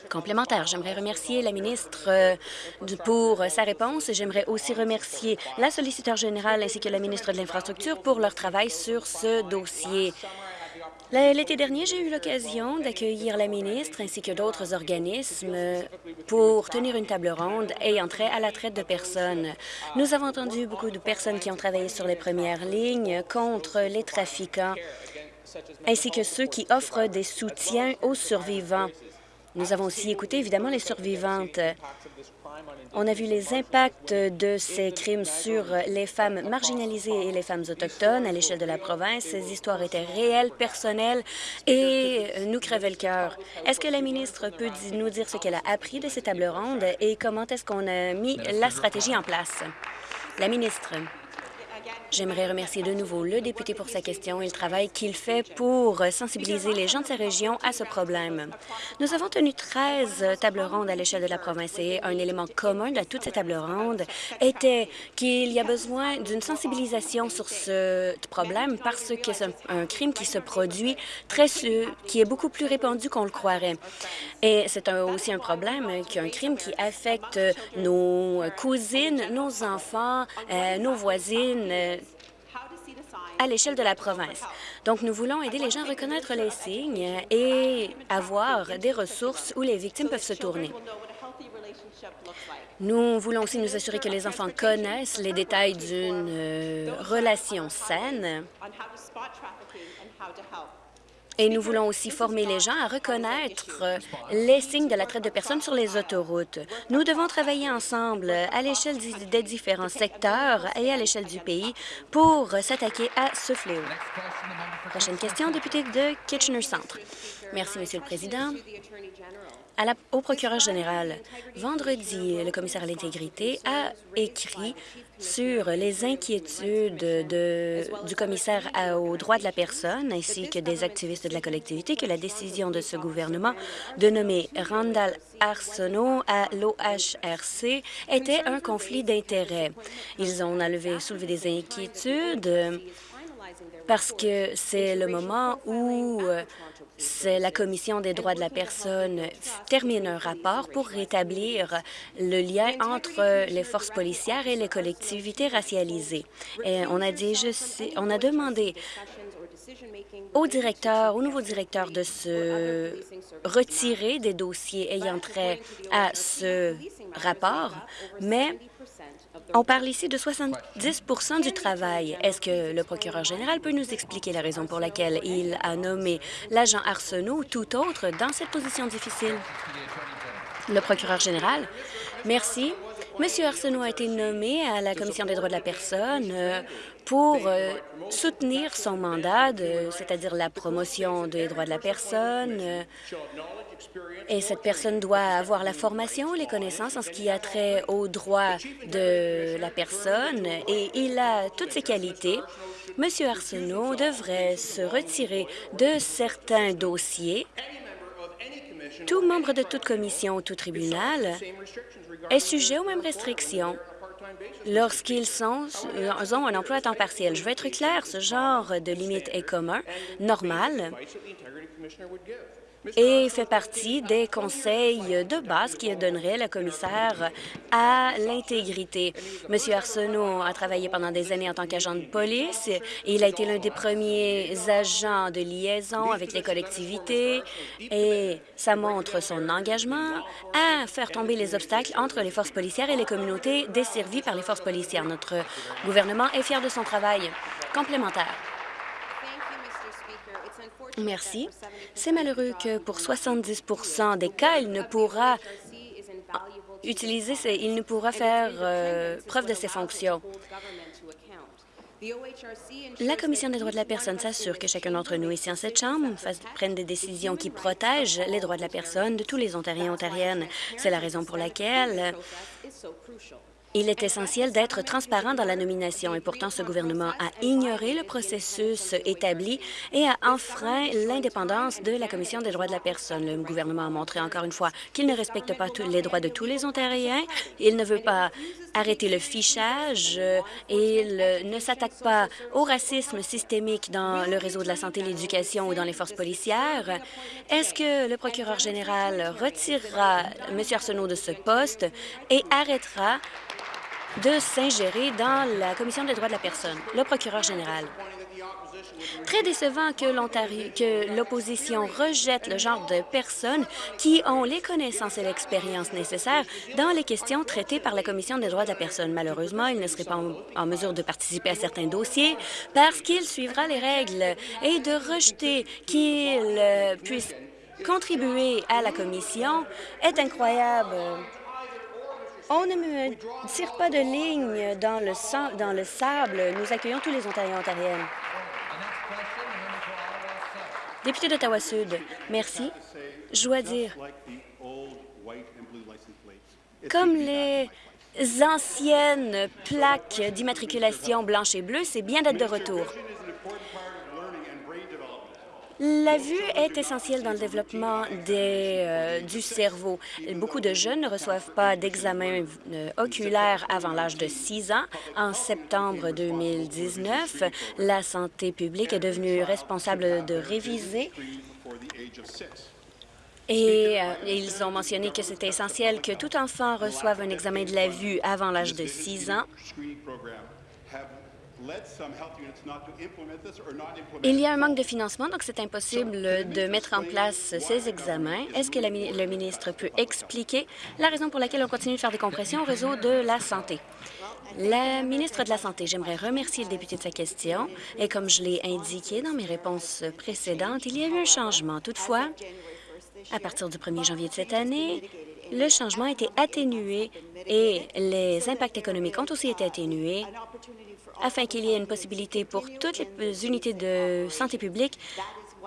complémentaire. J'aimerais remercier la ministre euh, pour sa réponse. J'aimerais aussi remercier la solliciteur générale ainsi que la ministre de l'Infrastructure pour leur travail sur ce dossier. L'été dernier, j'ai eu l'occasion d'accueillir la ministre ainsi que d'autres organismes pour tenir une table ronde ayant trait à la traite de personnes. Nous avons entendu beaucoup de personnes qui ont travaillé sur les premières lignes contre les trafiquants ainsi que ceux qui offrent des soutiens aux survivants. Nous avons aussi écouté, évidemment, les survivantes. On a vu les impacts de ces crimes sur les femmes marginalisées et les femmes autochtones à l'échelle de la province. Ces histoires étaient réelles, personnelles et nous crevaient le cœur. Est-ce que la ministre peut nous dire ce qu'elle a appris de ces tables rondes et comment est-ce qu'on a mis la stratégie en place? La ministre. J'aimerais remercier de nouveau le député pour sa question et le travail qu'il fait pour sensibiliser les gens de sa région à ce problème. Nous avons tenu 13 tables rondes à l'échelle de la province et un élément commun de toutes ces tables rondes était qu'il y a besoin d'une sensibilisation sur ce problème parce que c'est un, crime qui se produit très qui est beaucoup plus répandu qu'on le croirait. Et c'est aussi un problème qui un crime qui affecte nos cousines, nos enfants, euh, nos voisines, à l'échelle de la province. Donc, nous voulons aider les gens à reconnaître les signes et avoir des ressources où les victimes peuvent se tourner. Nous voulons aussi nous assurer que les enfants connaissent les détails d'une euh, relation saine et nous voulons aussi former les gens à reconnaître les signes de la traite de personnes sur les autoroutes. Nous devons travailler ensemble à l'échelle des différents secteurs et à l'échelle du pays pour s'attaquer à ce fléau. Prochaine question, député de Kitchener Centre. Merci, Monsieur le Président au procureur général. Vendredi, le commissaire à l'intégrité a écrit sur les inquiétudes de, du commissaire aux droits de la personne ainsi que des activistes de la collectivité que la décision de ce gouvernement de nommer Randall Arsenault à l'OHRC était un conflit d'intérêts. Ils ont soulevé des inquiétudes parce que c'est le moment où la Commission des droits de la personne termine un rapport pour rétablir le lien entre les forces policières et les collectivités racialisées. On a dit, je sais, on a demandé au directeur, au nouveau directeur de se retirer des dossiers ayant trait à ce rapport, mais on parle ici de 70% du travail. Est-ce que le procureur général peut nous expliquer la raison pour laquelle il a nommé l'agent Arsenault ou tout autre dans cette position difficile? Le procureur général? Merci. Monsieur Arsenault a été nommé à la Commission des droits de la personne euh, pour euh, soutenir son mandat, c'est-à-dire la promotion des droits de la personne, euh, et cette personne doit avoir la formation, les connaissances en ce qui a trait aux droits de la personne et il a toutes ses qualités. Monsieur Arsenault devrait se retirer de certains dossiers. Tout membre de toute commission ou tout tribunal est sujet aux mêmes restrictions lorsqu'ils ont un emploi à temps partiel. Je veux être clair, ce genre de limite est commun, normal, et fait partie des conseils de base qui donnerait le commissaire à l'intégrité. Monsieur Arsenault a travaillé pendant des années en tant qu'agent de police. Et il a été l'un des premiers agents de liaison avec les collectivités et ça montre son engagement à faire tomber les obstacles entre les forces policières et les communautés desservies par les forces policières. Notre gouvernement est fier de son travail complémentaire. Merci. C'est malheureux que pour 70% des cas, il ne pourra utiliser, il ne pourra faire euh, preuve de ses fonctions. La Commission des droits de la personne s'assure que chacun d'entre nous ici en cette Chambre prenne des décisions qui protègent les droits de la personne de tous les Ontariens et Ontariennes. C'est la raison pour laquelle il est essentiel d'être transparent dans la nomination et pourtant ce gouvernement a ignoré le processus établi et a enfreint l'indépendance de la Commission des droits de la personne. Le gouvernement a montré encore une fois qu'il ne respecte pas tous les droits de tous les Ontariens. Il ne veut pas arrêter le fichage et il ne s'attaque pas au racisme systémique dans le réseau de la santé, l'éducation ou dans les forces policières. Est-ce que le procureur général retirera M. Arsenault de ce poste et arrêtera de s'ingérer dans la Commission des droits de la personne, le procureur général. Très décevant que l'opposition rejette le genre de personnes qui ont les connaissances et l'expérience nécessaires dans les questions traitées par la Commission des droits de la personne. Malheureusement, il ne serait pas en, mesure de participer à certains dossiers parce qu'il suivra les règles et de rejeter qu'il euh, puisse contribuer à la Commission est incroyable. On ne me tire pas de ligne dans le, dans le sable. Nous accueillons tous les Ontariens et Ontariennes. Député d'Ottawa-Sud, merci. Je dois dire, comme les anciennes plaques d'immatriculation blanche et bleue, c'est bien d'être de retour. La vue est essentielle dans le développement euh, du cerveau. Beaucoup de jeunes ne reçoivent pas d'examen euh, oculaire avant l'âge de 6 ans. En septembre 2019, la santé publique est devenue responsable de réviser et euh, ils ont mentionné que c'était essentiel que tout enfant reçoive un examen de la vue avant l'âge de 6 ans. Il y a un manque de financement, donc c'est impossible de mettre en place ces examens? Est-ce que le ministre peut expliquer la raison pour laquelle on continue de faire des compressions au réseau de la santé? La ministre de la Santé, j'aimerais remercier le député de sa question. Et comme je l'ai indiqué dans mes réponses précédentes, il y a eu un changement. Toutefois, à partir du 1er janvier de cette année, le changement a été atténué et les impacts économiques ont aussi été atténués afin qu'il y ait une possibilité pour toutes les unités de santé publique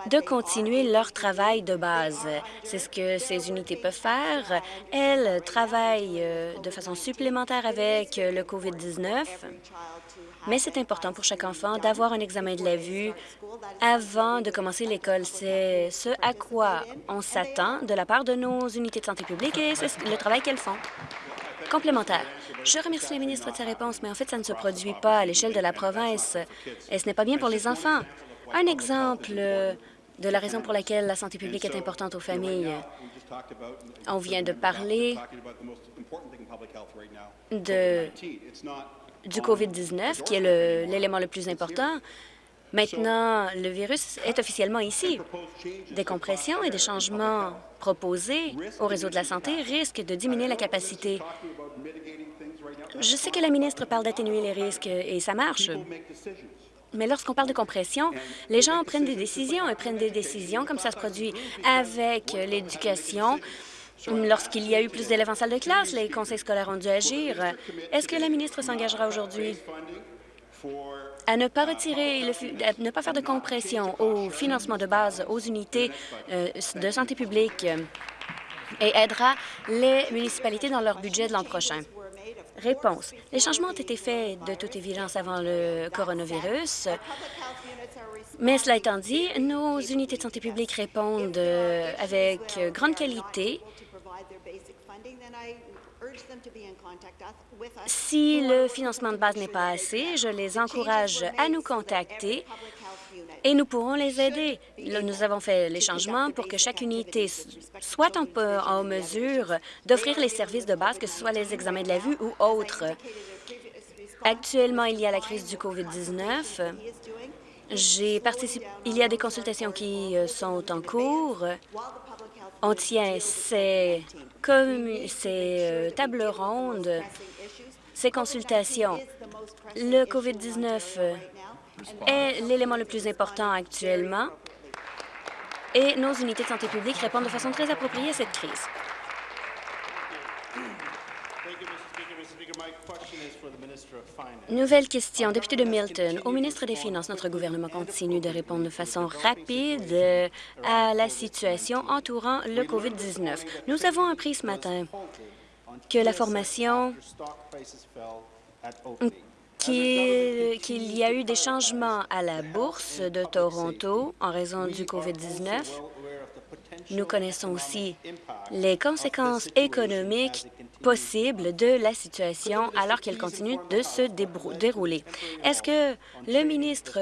de continuer leur travail de base. C'est ce que ces unités peuvent faire. Elles travaillent euh, de façon supplémentaire avec le COVID-19, mais c'est important pour chaque enfant d'avoir un examen de la vue avant de commencer l'école. C'est ce à quoi on s'attend de la part de nos unités de santé publique et c'est le travail qu'elles font. Complémentaire. Je remercie la ministre de sa réponse, mais en fait, ça ne se produit pas à l'échelle de la province et ce n'est pas bien pour les enfants. Un exemple de la raison pour laquelle la santé publique est importante aux familles. On vient de parler du COVID-19, qui est l'élément le, plus important. Maintenant, le virus est officiellement ici. Des compressions et des changements proposés au réseau de la santé risquent de diminuer la capacité je sais que la ministre parle d'atténuer les risques et ça marche. Mais lorsqu'on parle de compression, les gens prennent des décisions et prennent des décisions comme ça se produit avec l'éducation. Lorsqu'il y a eu plus d'élèves en salle de classe, les conseils scolaires ont dû agir. Est-ce que la ministre s'engagera aujourd'hui? À ne pas retirer, ne pas faire de compression au financement de base aux unités euh, de santé publique et aidera les municipalités dans leur budget de l'an prochain? Réponse. Les changements ont été faits de toute évidence avant le coronavirus, mais cela étant dit, nos unités de santé publique répondent euh, avec grande qualité si le financement de base n'est pas assez, je les encourage à nous contacter et nous pourrons les aider. Nous avons fait les changements pour que chaque unité soit en, en mesure d'offrir les services de base, que ce soit les examens de la vue ou autres. Actuellement, il y a la crise du COVID-19. J'ai participé. Il y a des consultations qui euh, sont en cours. On tient ces, euh, tables rondes, ces consultations. Le COVID-19 est l'élément le plus important actuellement. et nos unités de santé publique répondent de façon très appropriée à cette crise. Nouvelle question. Député de Milton, au ministre des Finances, notre gouvernement continue de répondre de façon rapide à la situation entourant le COVID-19. Nous avons appris ce matin que la formation qu'il y a eu des changements à la bourse de Toronto en raison du COVID-19. Nous connaissons aussi les conséquences économiques possibles de la situation alors qu'elle continue de se dérouler. Est-ce que le ministre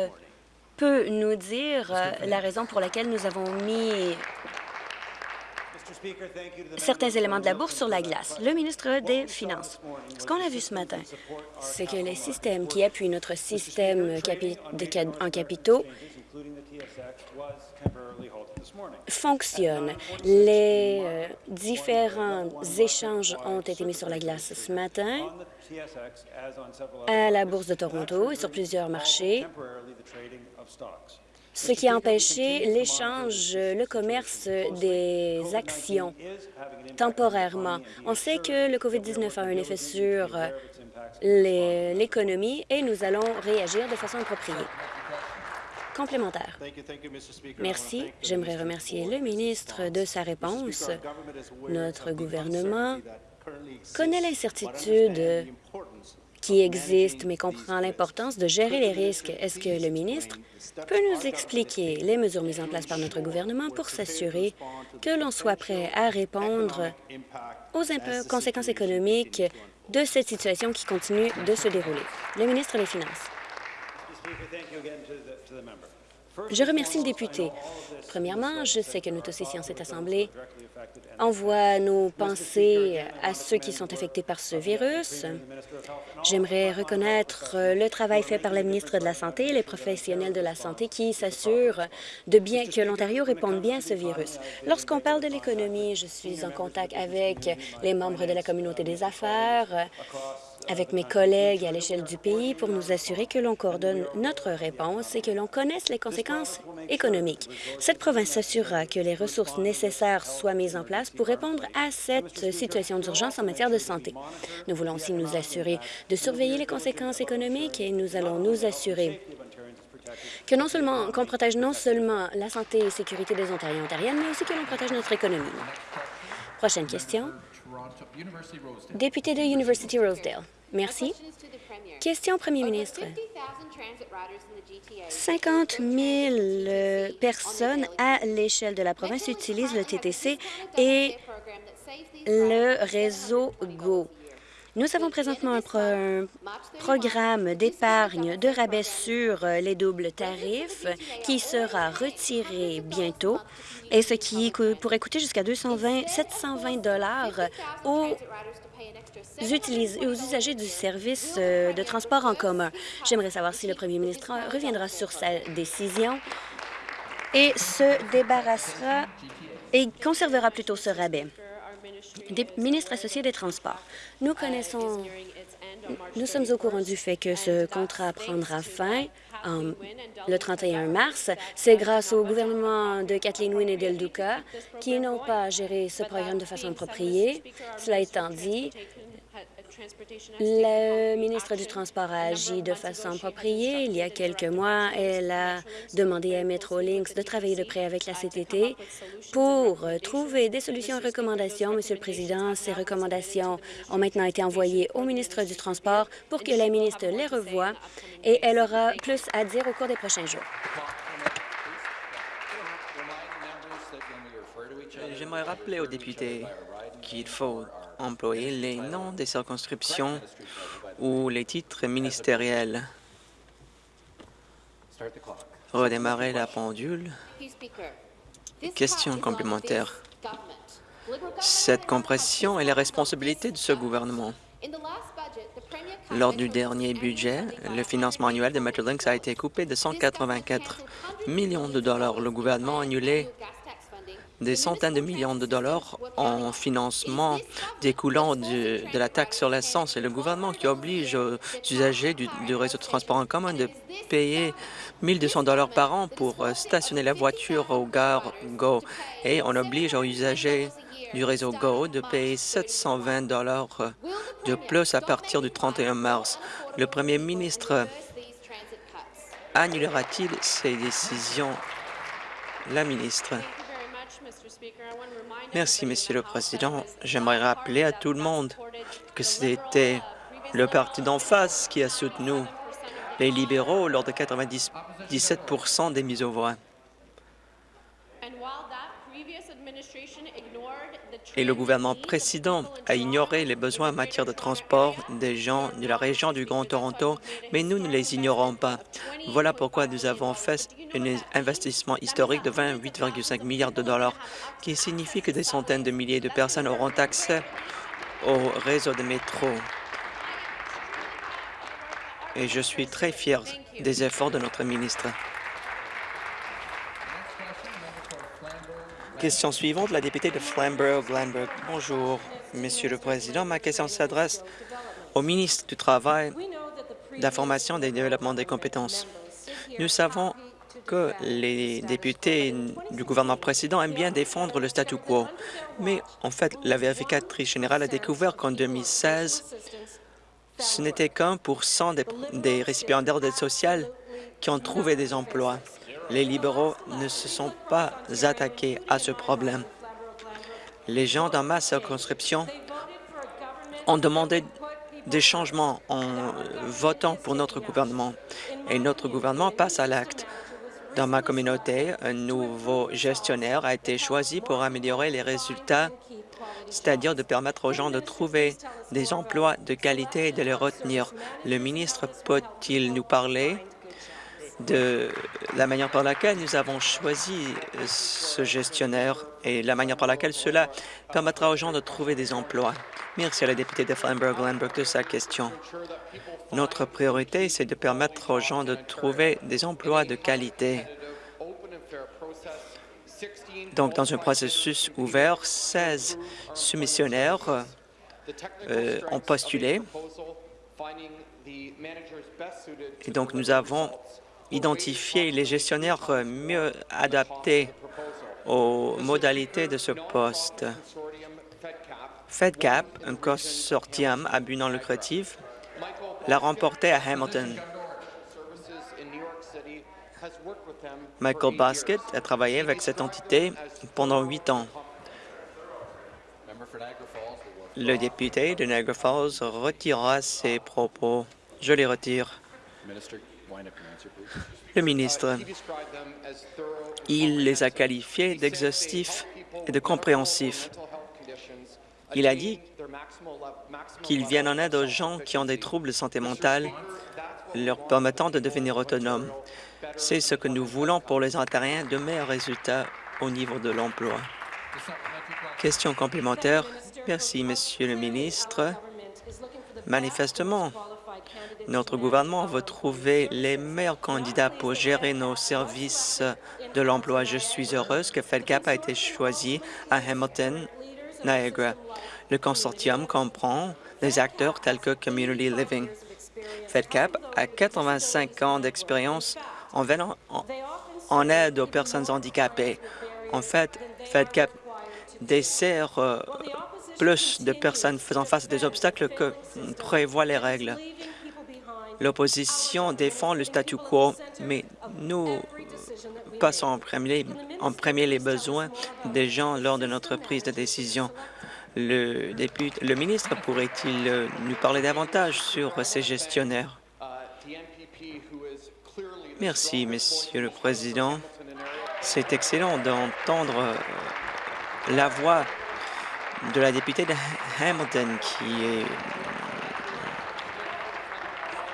peut nous dire euh, la raison pour laquelle nous avons mis certains éléments de la bourse sur la glace? Le ministre des Finances. Ce qu'on a vu ce matin, c'est que les systèmes qui appuient notre système en capitaux fonctionnent. Les euh, différents échanges ont été mis sur la glace ce matin à la Bourse de Toronto et sur plusieurs marchés ce qui a empêché l'échange, le commerce des actions temporairement. On sait que le COVID-19 a un effet sur l'économie et nous allons réagir de façon appropriée. Complémentaire. Merci. J'aimerais remercier le ministre de sa réponse. Notre gouvernement connaît l'incertitude qui existe, mais comprend l'importance de gérer les risques? Est-ce que le ministre peut nous expliquer les mesures mises en place par notre gouvernement pour s'assurer que l'on soit prêt à répondre aux conséquences économiques de cette situation qui continue de se dérouler? Le ministre des Finances. Je remercie le député. Premièrement, je sais que nous tous ici en cette Assemblée envoie nos pensées à ceux qui sont affectés par ce virus. J'aimerais reconnaître le travail fait par la ministre de la Santé et les professionnels de la santé qui s'assurent de bien que l'Ontario réponde bien à ce virus. Lorsqu'on parle de l'économie, je suis en contact avec les membres de la communauté des affaires, avec mes collègues à l'échelle du pays pour nous assurer que l'on coordonne notre réponse et que l'on connaisse les conséquences économiques. Cette province s'assurera que les ressources nécessaires soient mises en place pour répondre à cette situation d'urgence en matière de santé. Nous voulons aussi nous assurer de surveiller les conséquences économiques et nous allons nous assurer que non seulement qu'on protège non seulement la santé et sécurité des Ontariens et Ontariennes, mais aussi que l'on protège notre économie. Prochaine question. Député de University Rosedale. Merci. Question au premier ministre. 50 000 euh, personnes à l'échelle de la province utilisent le TTC et le réseau GO. Nous avons présentement un, programme d'épargne de rabais sur euh, les doubles tarifs qui sera retiré bientôt et ce qui pourrait coûter jusqu'à 720 dollars aux aux usagers du service euh, de transport en commun. J'aimerais savoir si le premier ministre reviendra sur sa décision et se débarrassera et conservera plutôt ce rabais. Des ministres associés des Transports. Nous connaissons, nous sommes au courant du fait que ce contrat prendra fin le 31 mars. C'est grâce au gouvernement de Kathleen Wynne et d'El Duca qui n'ont pas géré ce programme de façon appropriée. Cela étant dit, le ministre du Transport a agi de façon appropriée. Il y a quelques mois, elle a demandé à Metrolinx de travailler de près avec la CTT pour trouver des solutions et recommandations. Monsieur le Président, ces recommandations ont maintenant été envoyées au ministre du Transport pour que la ministre les revoie et elle aura plus à dire au cours des prochains jours. J'aimerais rappeler aux députés qu'il faut employer les noms des circonscriptions ou les titres ministériels. Redémarrer la pendule. Question complémentaire. Cette compression est la responsabilité de ce gouvernement. Lors du dernier budget, le financement annuel de Metrolinx a été coupé de 184 millions de dollars. Le gouvernement a annulé des centaines de millions de dollars en financement découlant de, la taxe sur l'essence et le gouvernement qui oblige aux usagers du, réseau de transport en commun de payer 1200 dollars par an pour euh, stationner la voiture au gare Go et on oblige aux usagers du réseau GO de payer 720 dollars de plus à partir du 31 mars. Le premier ministre annulera-t-il ces décisions? La ministre. Merci, Monsieur le Président. J'aimerais rappeler à tout le monde que c'était le parti d'en face qui a soutenu les libéraux lors de 97% des mises aux voix. Et le gouvernement précédent a ignoré les besoins en matière de transport des gens de la région du Grand Toronto, mais nous ne les ignorons pas. Voilà pourquoi nous avons fait un investissement historique de 28,5 milliards de dollars, qui signifie que des centaines de milliers de personnes auront accès au réseau de métro. Et je suis très fier des efforts de notre ministre. Question suivante, la députée de Flamborough-Glanbrook. Bonjour, Monsieur le Président. Ma question s'adresse au ministre du Travail, de la Formation et du Développement des compétences. Nous savons que les députés du gouvernement précédent aiment bien défendre le statu quo, mais en fait, la vérificatrice générale a découvert qu'en 2016, ce n'était qu'un pour cent des, des récipiendaires d'aide sociale qui ont trouvé des emplois les libéraux ne se sont pas attaqués à ce problème. Les gens dans ma circonscription ont demandé des changements en votant pour notre gouvernement et notre gouvernement passe à l'acte. Dans ma communauté, un nouveau gestionnaire a été choisi pour améliorer les résultats, c'est-à-dire de permettre aux gens de trouver des emplois de qualité et de les retenir. Le ministre peut-il nous parler? De la manière par laquelle nous avons choisi ce gestionnaire et la manière par laquelle cela permettra aux gens de trouver des emplois. Merci à la députée de Feinberg-Landberg de sa question. Notre priorité, c'est de permettre aux gens de trouver des emplois de qualité. Donc, dans un processus ouvert, 16 soumissionnaires euh, ont postulé. Et donc, nous avons identifier les gestionnaires mieux adaptés aux modalités de ce poste. FedCap, un consortium à but non lucratif, l'a remporté à Hamilton. Michael Basket a travaillé avec cette entité pendant huit ans. Le député de Niagara Falls retirera ses propos. Je les retire. Le ministre, il les a qualifiés d'exhaustifs et de compréhensifs. Il a dit qu'ils viennent en aide aux gens qui ont des troubles de santé mentale, leur permettant de devenir autonomes. C'est ce que nous voulons pour les Ontariens, de meilleurs résultats au niveau de l'emploi. Question complémentaire. Merci, Monsieur le ministre. Manifestement, notre gouvernement veut trouver les meilleurs candidats pour gérer nos services de l'emploi. Je suis heureuse que FedCap a été choisi à Hamilton, Niagara. Le consortium comprend des acteurs tels que Community Living. FedCap a 85 ans d'expérience en, en, aide aux personnes handicapées. En fait, FedCap dessert euh, plus de personnes faisant face à des obstacles que prévoient les règles. L'opposition défend le statu quo, mais nous passons en premier, les besoins des gens lors de notre prise de décision. Le, député, le ministre pourrait-il nous parler davantage sur ces gestionnaires? Merci, Monsieur le Président. C'est excellent d'entendre la voix de la députée de Hamilton qui est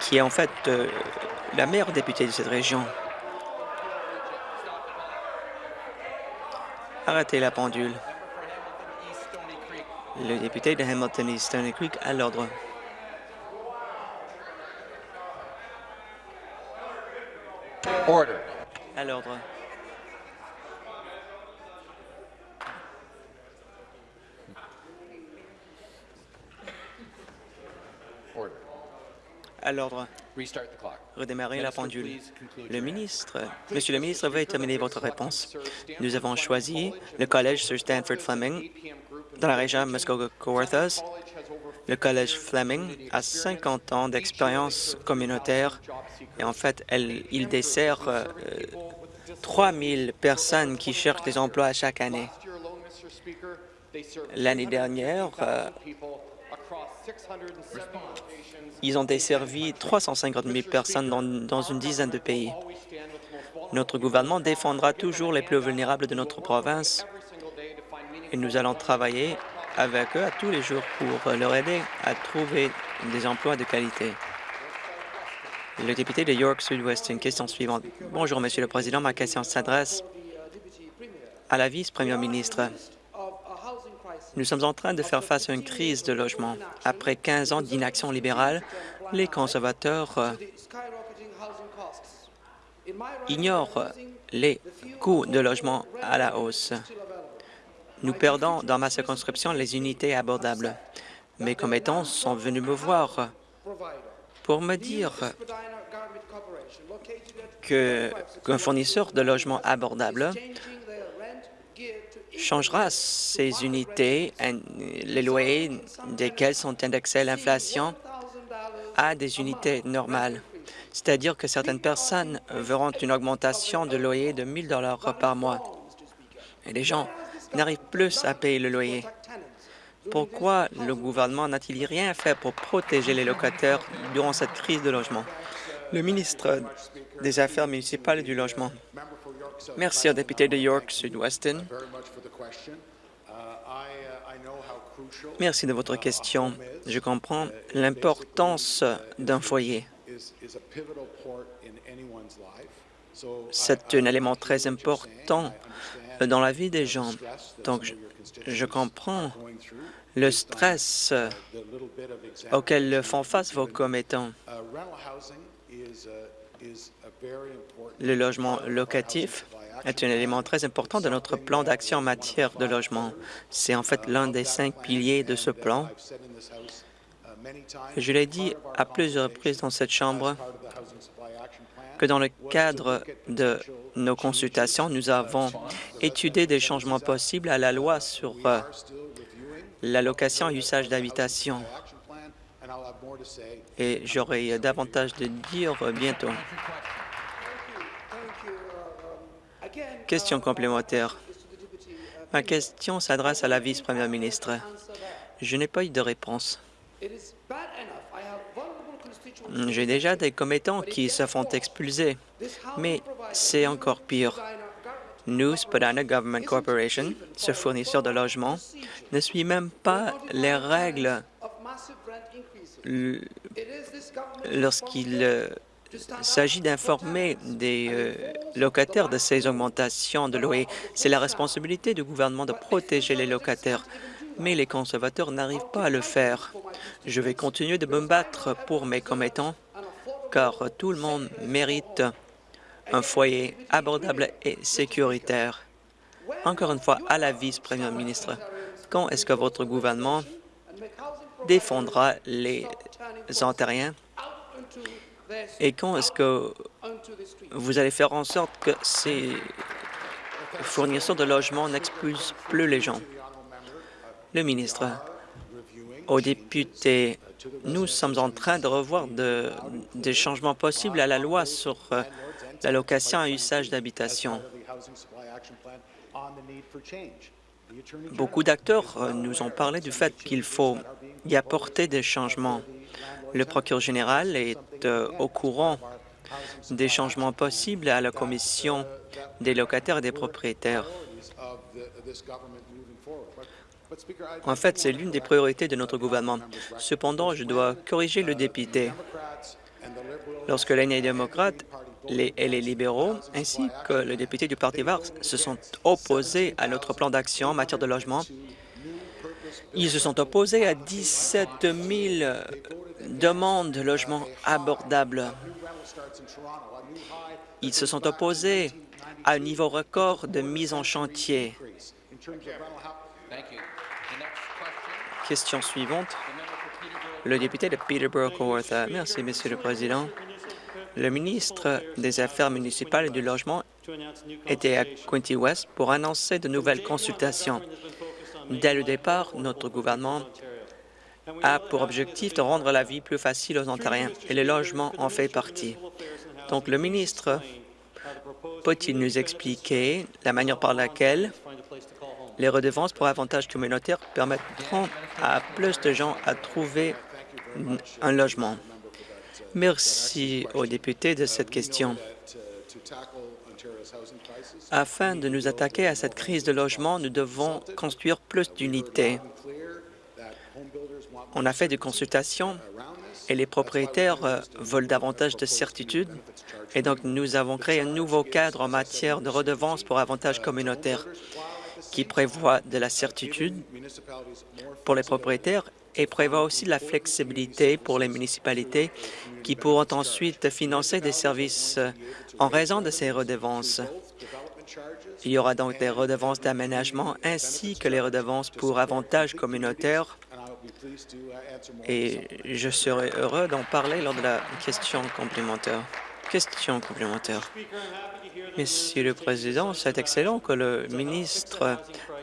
qui est en fait euh, la meilleure députée de cette région. Arrêtez la pendule. Le député de Hamilton East Stony Creek à l'ordre. À l'ordre. À l'ordre. Redémarrer la pendule. Le ministre, Monsieur le ministre, veuillez terminer votre réponse. Nous avons choisi le Collège Sir Stanford Fleming dans la région Muskoka-Kawarthas. Le Collège Fleming a 50 ans d'expérience communautaire et en fait, elle, il dessert euh, 3 000 personnes qui cherchent des emplois chaque année. L'année dernière, euh, ils ont desservi 350 000 personnes dans, une dizaine de pays. Notre gouvernement défendra toujours les plus vulnérables de notre province et nous allons travailler avec eux à tous les jours pour leur aider à trouver des emplois de qualité. Le député de York Sud-Ouest, une question suivante. Bonjour, Monsieur le Président. Ma question s'adresse à la vice-première ministre. Nous sommes en train de faire face à une crise de logement. Après 15 ans d'inaction libérale, les conservateurs euh, ignorent les coûts de logement à la hausse. Nous perdons dans ma circonscription les unités abordables. Mes commettants sont venus me voir pour me dire qu'un fournisseur de logements abordables changera ses unités, les loyers desquels sont indexés à l'inflation, à des unités normales. C'est-à-dire que certaines personnes verront une augmentation de loyer de 1 000 par mois. Et les gens n'arrivent plus à payer le loyer. Pourquoi le gouvernement n'a-t-il rien fait pour protéger les locataires durant cette crise de logement? Le ministre des Affaires municipales et du Logement. Merci au député de York Sud-Weston. Merci de votre question. Je comprends l'importance d'un foyer. C'est un élément très important dans la vie des gens. Donc, je, comprends le stress auquel font face vos commettants. Le logement locatif est un élément très important de notre plan d'action en matière de logement. C'est en fait l'un des cinq piliers de ce plan. Je l'ai dit à plusieurs reprises dans cette Chambre que dans le cadre de nos consultations, nous avons étudié des changements possibles à la loi sur euh, la location et usage d'habitation et j'aurai davantage de dire bientôt. Question complémentaire. Ma question s'adresse à la vice-première ministre. Je n'ai pas eu de réponse. J'ai déjà des commettants qui se font expulser, mais c'est encore pire. Nous, Spadina Government Corporation, ce fournisseur de logements, ne suit même pas les règles lorsqu'il euh, s'agit d'informer des euh, locataires de ces augmentations de loyer. C'est la responsabilité du gouvernement de protéger les locataires, mais les conservateurs n'arrivent pas à le faire. Je vais continuer de me battre pour mes commettants, car tout le monde mérite un foyer abordable et sécuritaire. Encore une fois, à la vice-première ministre, quand est-ce que votre gouvernement défendra les Ontariens? Et quand est-ce que vous allez faire en sorte que ces fournisseurs de logements n'expulsent plus les gens? Le ministre, aux députés, nous sommes en train de revoir de, des changements possibles à la loi sur euh, la location à usage d'habitation. Beaucoup d'acteurs euh, nous ont parlé du fait qu'il faut y apporter des changements. Le procureur général est euh, au courant des changements possibles à la Commission des locataires et des propriétaires. En fait, c'est l'une des priorités de notre gouvernement. Cependant, je dois corriger le député. Lorsque les démocrates les, libéraux, ainsi que le député du Parti vert, se sont opposés à notre plan d'action en matière de logement, ils se sont opposés à 17 000 demandes de logements abordables. Ils se sont opposés à un niveau record de mise en chantier. Question suivante. Le député de Peterborough-Kawartha. Merci, Monsieur le Président. Le ministre des Affaires municipales et du Logement était à Quinty West pour annoncer de nouvelles consultations. Dès le départ, notre gouvernement a pour objectif de rendre la vie plus facile aux Ontariens, et le logement en fait partie. Donc, le ministre peut-il nous expliquer la manière par laquelle les redevances pour avantages communautaires permettront à plus de gens à trouver un logement? Merci aux députés de cette question. Afin de nous attaquer à cette crise de logement, nous devons construire plus d'unités. On a fait des consultations et les propriétaires euh, veulent davantage de certitude. Et donc, nous avons créé un nouveau cadre en matière de redevances pour avantages communautaires qui prévoit de la certitude pour les propriétaires et prévoit aussi de la flexibilité pour les municipalités qui pourront ensuite financer des services euh, en raison de ces redevances. Il y aura donc des redevances d'aménagement ainsi que les redevances pour avantages communautaires et je serai heureux d'en parler lors de la question complémentaire. Question complémentaire. Monsieur le Président, c'est excellent que le ministre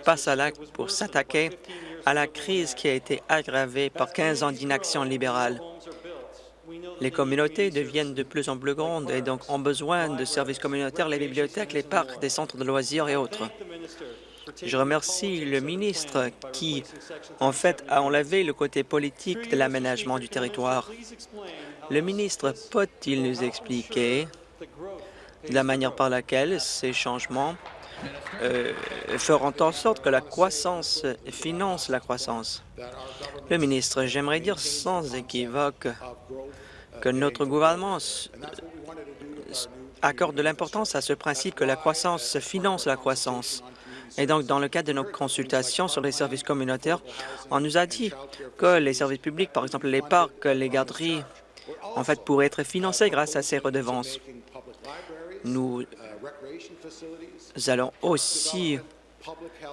passe à l'acte pour s'attaquer à la crise qui a été aggravée par 15 ans d'inaction libérale. Les communautés deviennent de plus en plus grandes et donc ont besoin de services communautaires, les bibliothèques, les parcs, des centres de loisirs et autres. Je remercie le ministre qui, en fait, a enlevé le côté politique de l'aménagement du territoire. Le ministre peut-il nous expliquer la manière par laquelle ces changements euh, feront en sorte que la croissance finance la croissance. Le ministre, j'aimerais dire sans équivoque que notre gouvernement accorde de l'importance à ce principe que la croissance finance la croissance. Et donc, dans le cadre de nos consultations sur les services communautaires, on nous a dit que les services publics, par exemple les parcs, les garderies, en fait, pourraient être financés grâce à ces redevances. Nous allons aussi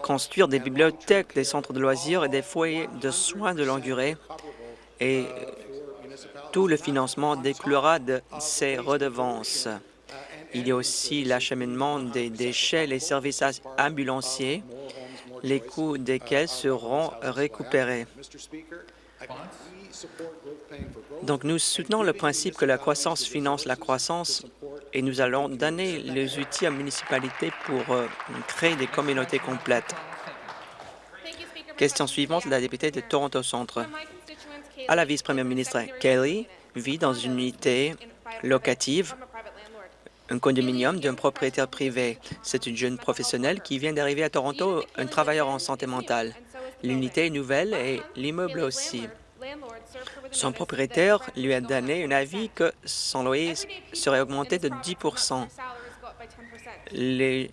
construire des bibliothèques, des centres de loisirs et des foyers de soins de longue durée. Et tout le financement découlera de ces redevances. Il y a aussi l'acheminement des déchets, les services ambulanciers, les coûts desquels seront récupérés. Donc, nous soutenons le principe que la croissance finance la croissance et nous allons donner les outils aux municipalités pour euh, créer des communautés complètes. Question suivante, la députée de Toronto Centre. À la vice-première ministre, Kelly vit dans une unité locative un condominium d'un propriétaire privé. C'est une jeune professionnelle qui vient d'arriver à Toronto, un travailleur en santé mentale. L'unité est nouvelle et l'immeuble aussi. Son propriétaire lui a donné un avis que son loyer serait augmenté de 10% Les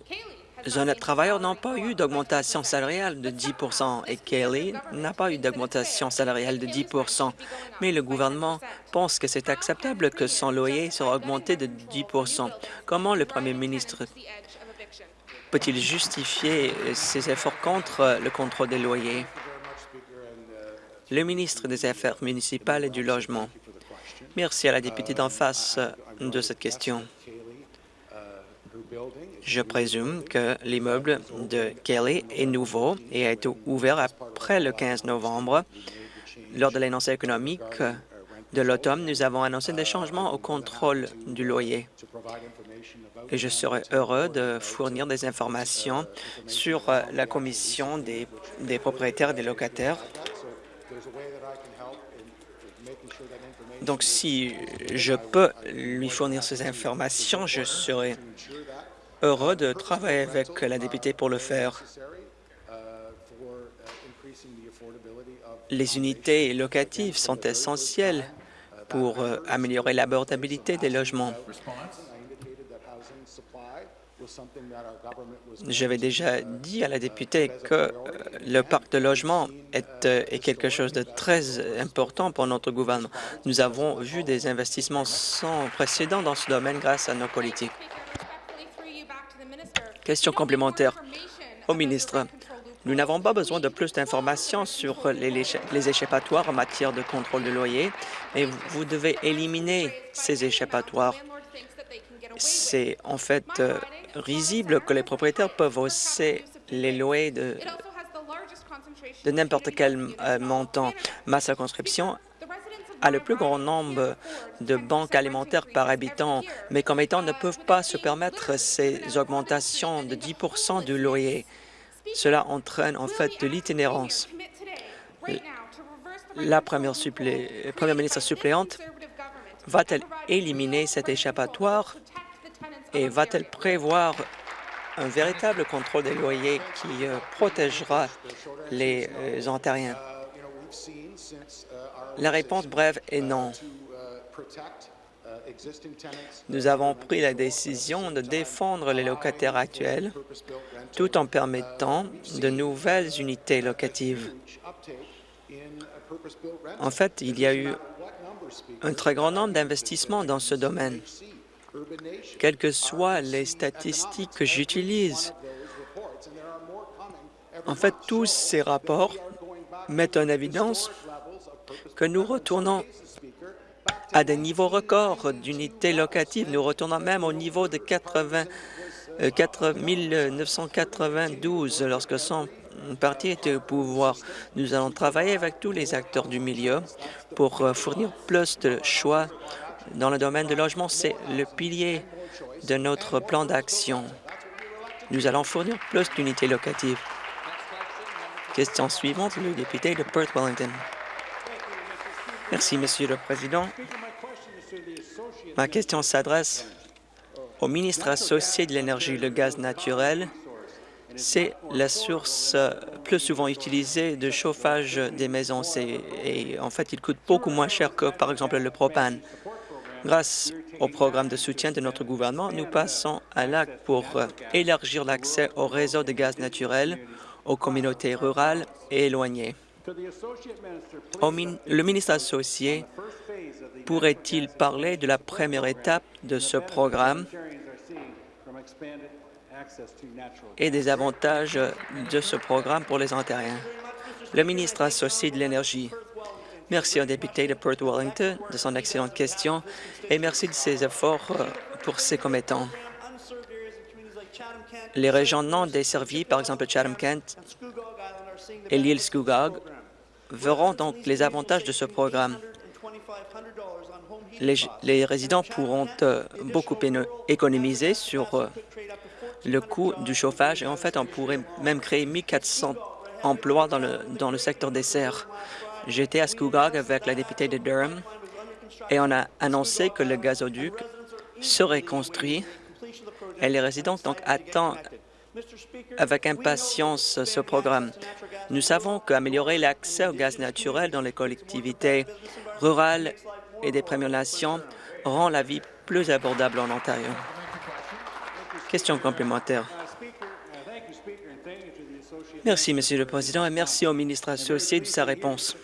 honnêtes travailleurs n'ont pas eu d'augmentation salariale de 10% et Kelly n'a pas eu d'augmentation salariale de 10 mais le gouvernement pense que c'est acceptable que son loyer sera augmenté de 10% Comment le premier ministre peut-il justifier ses efforts contre le contrôle des loyers? Le ministre des Affaires municipales et du Logement. Merci à la députée d'en face de cette question. Je présume que l'immeuble de Kelly est nouveau et a été ouvert après le 15 novembre. Lors de l'annonce économique de l'automne, nous avons annoncé des changements au contrôle du loyer. Et je serai heureux de fournir des informations sur la commission des, des propriétaires et des locataires donc, si je peux lui fournir ces informations, je serai heureux de travailler avec la députée pour le faire. Les unités locatives sont essentielles pour euh, améliorer l'abordabilité des logements. J'avais déjà dit à la députée que euh, le parc de logement est, euh, est, quelque chose de très important pour notre gouvernement. Nous avons vu des investissements sans précédent dans ce domaine grâce à nos politiques. Question complémentaire au ministre. Nous n'avons pas besoin de plus d'informations sur les, les échappatoires en matière de contrôle de loyer, mais vous devez éliminer ces échappatoires. C'est en fait euh, risible que les propriétaires peuvent hausser les loyers de, n'importe quel euh, montant. Ma circonscription a le plus grand nombre de banques alimentaires par habitant. Mes commettants ne peuvent pas se permettre ces augmentations de 10% du loyer. Cela entraîne en fait de l'itinérance. La première, première ministre suppléante va-t-elle éliminer cet échappatoire? Et va-t-elle prévoir un véritable contrôle des loyers qui euh, protégera les euh, Ontariens? La réponse brève est non. Nous avons pris la décision de défendre les locataires actuels tout en permettant de nouvelles unités locatives. En fait, il y a eu un très grand nombre d'investissements dans ce domaine. Quelles que soient les statistiques que j'utilise, en fait, tous ces rapports mettent en évidence que nous retournons à des niveaux records d'unités locatives. Nous retournons même au niveau de 80, 992 euh, lorsque son parti était au pouvoir. Nous allons travailler avec tous les acteurs du milieu pour euh, fournir plus de choix dans le domaine du logement. C'est le pilier de notre plan d'action. Nous allons fournir plus d'unités locatives. Question suivante, le député de Perth-Wellington. Merci, Monsieur le Président. Ma question s'adresse au ministre associé de l'Énergie. Le gaz naturel, c'est la source plus souvent utilisée de chauffage des maisons. Et en fait, il coûte beaucoup moins cher que, par exemple, le propane. Grâce au programme de soutien de notre gouvernement, nous passons à l'acte pour élargir l'accès au réseau de gaz naturel aux communautés rurales et éloignées le ministre associé pourrait-il parler de la première étape de ce programme et des avantages de ce programme pour les Ontariens? Le ministre associé de l'Énergie. Merci au député de Perth Wellington de son excellente question et merci de ses efforts euh, pour ses commettants. Les régions non desservies, par exemple Chatham-Kent et l'île Scugog, verront donc les avantages de ce programme. Les, résidents pourront euh, beaucoup économiser sur euh, le coût du chauffage et en fait, on pourrait même créer 1 400 emplois dans le, dans le secteur des serres. J'étais à Scugog avec la députée de Durham et on a annoncé que le gazoduc serait construit et les résidents donc attendent avec impatience ce programme. Nous savons qu'améliorer l'accès au gaz naturel dans les collectivités rurales et des Premières Nations rend la vie plus abordable en Ontario. Question complémentaire. Merci, Monsieur le Président, et merci au ministre associé de sa réponse.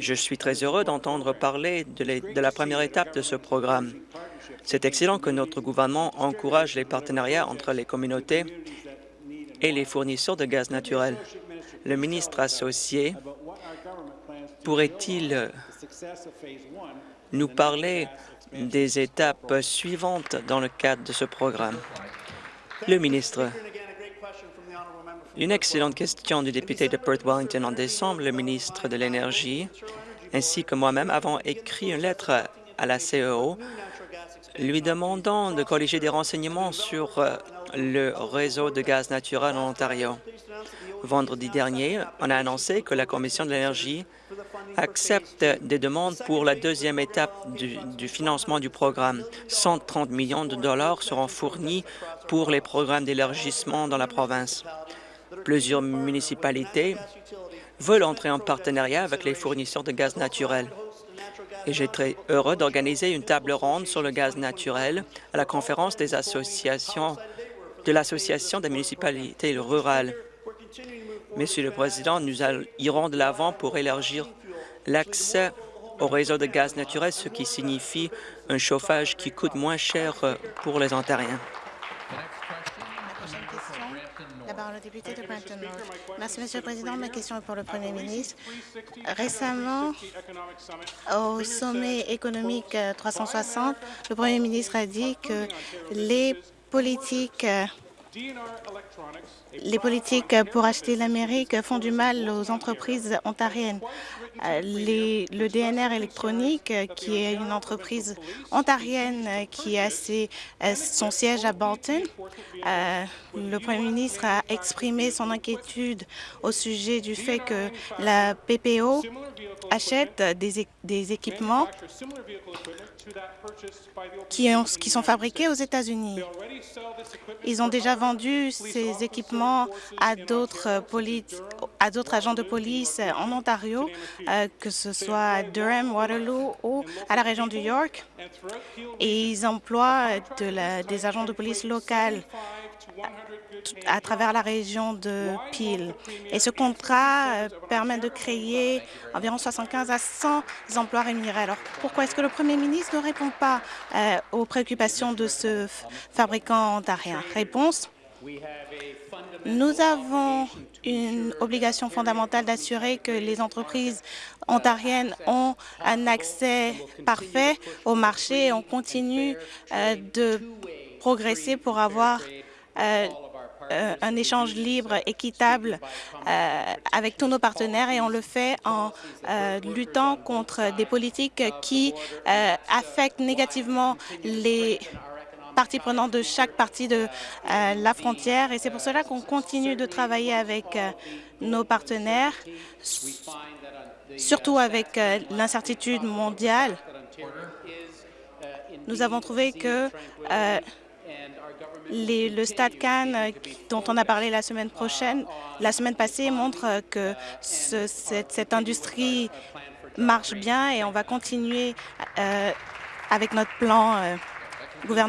Je suis très heureux d'entendre parler de la première étape de ce programme. C'est excellent que notre gouvernement encourage les partenariats entre les communautés et les fournisseurs de gaz naturel. Le ministre associé pourrait-il nous parler des étapes suivantes dans le cadre de ce programme? Le ministre. Une excellente question du député de Perth Wellington en décembre. Le ministre de l'Énergie ainsi que moi-même avons écrit une lettre à la CEO lui demandant de colléger des renseignements sur euh, le réseau de gaz naturel en Ontario. Vendredi dernier, on a annoncé que la Commission de l'énergie accepte des demandes pour la deuxième étape du, financement du programme. 130 millions de dollars seront fournis pour les programmes d'élargissement dans la province. Plusieurs municipalités veulent entrer en partenariat avec les fournisseurs de gaz naturel et j'ai très heureux d'organiser une table ronde sur le gaz naturel à la conférence des associations de l'Association des municipalités rurales. Monsieur le Président, nous irons de l'avant pour élargir l'accès au réseau de gaz naturel, ce qui signifie un chauffage qui coûte moins cher pour les Ontariens. Merci, Monsieur le Président. Ma question est pour le Premier ministre. Récemment, au sommet économique 360, le Premier ministre a dit que les politiques les politiques pour acheter l'Amérique font du mal aux entreprises ontariennes. Euh, le DNR électronique, qui est une entreprise ontarienne qui a euh, son siège à Bolton, euh, le premier ministre a exprimé son inquiétude au sujet du fait que la PPO achète des, équipements qui, qui sont fabriqués aux États-Unis. Ils ont déjà vendu ces équipements à d'autres agents de police en Ontario, euh, que ce soit à Durham, Waterloo ou à la région du York. Et ils emploient des agents de police locales à travers la région de Peel. Et ce contrat euh, permet de créer environ 75 à 100 Alors, pourquoi est-ce que le premier ministre ne répond pas euh, aux préoccupations de ce fabricant ontarien Réponse nous avons une obligation fondamentale d'assurer que les entreprises ontariennes ont un accès parfait au marché. On continue euh, de progresser pour avoir euh, euh, un échange libre, équitable avec tous nos partenaires et on le fait en luttant contre des politiques qui affectent négativement les partie prenante de chaque partie de euh, la frontière et c'est pour cela qu'on continue de travailler avec euh, nos partenaires, surtout avec euh, l'incertitude mondiale. Nous avons trouvé que le Stade Cannes, dont on a parlé la semaine prochaine, la semaine passée, montre que cette, cette, industrie marche bien et on va continuer avec notre plan gouvernemental.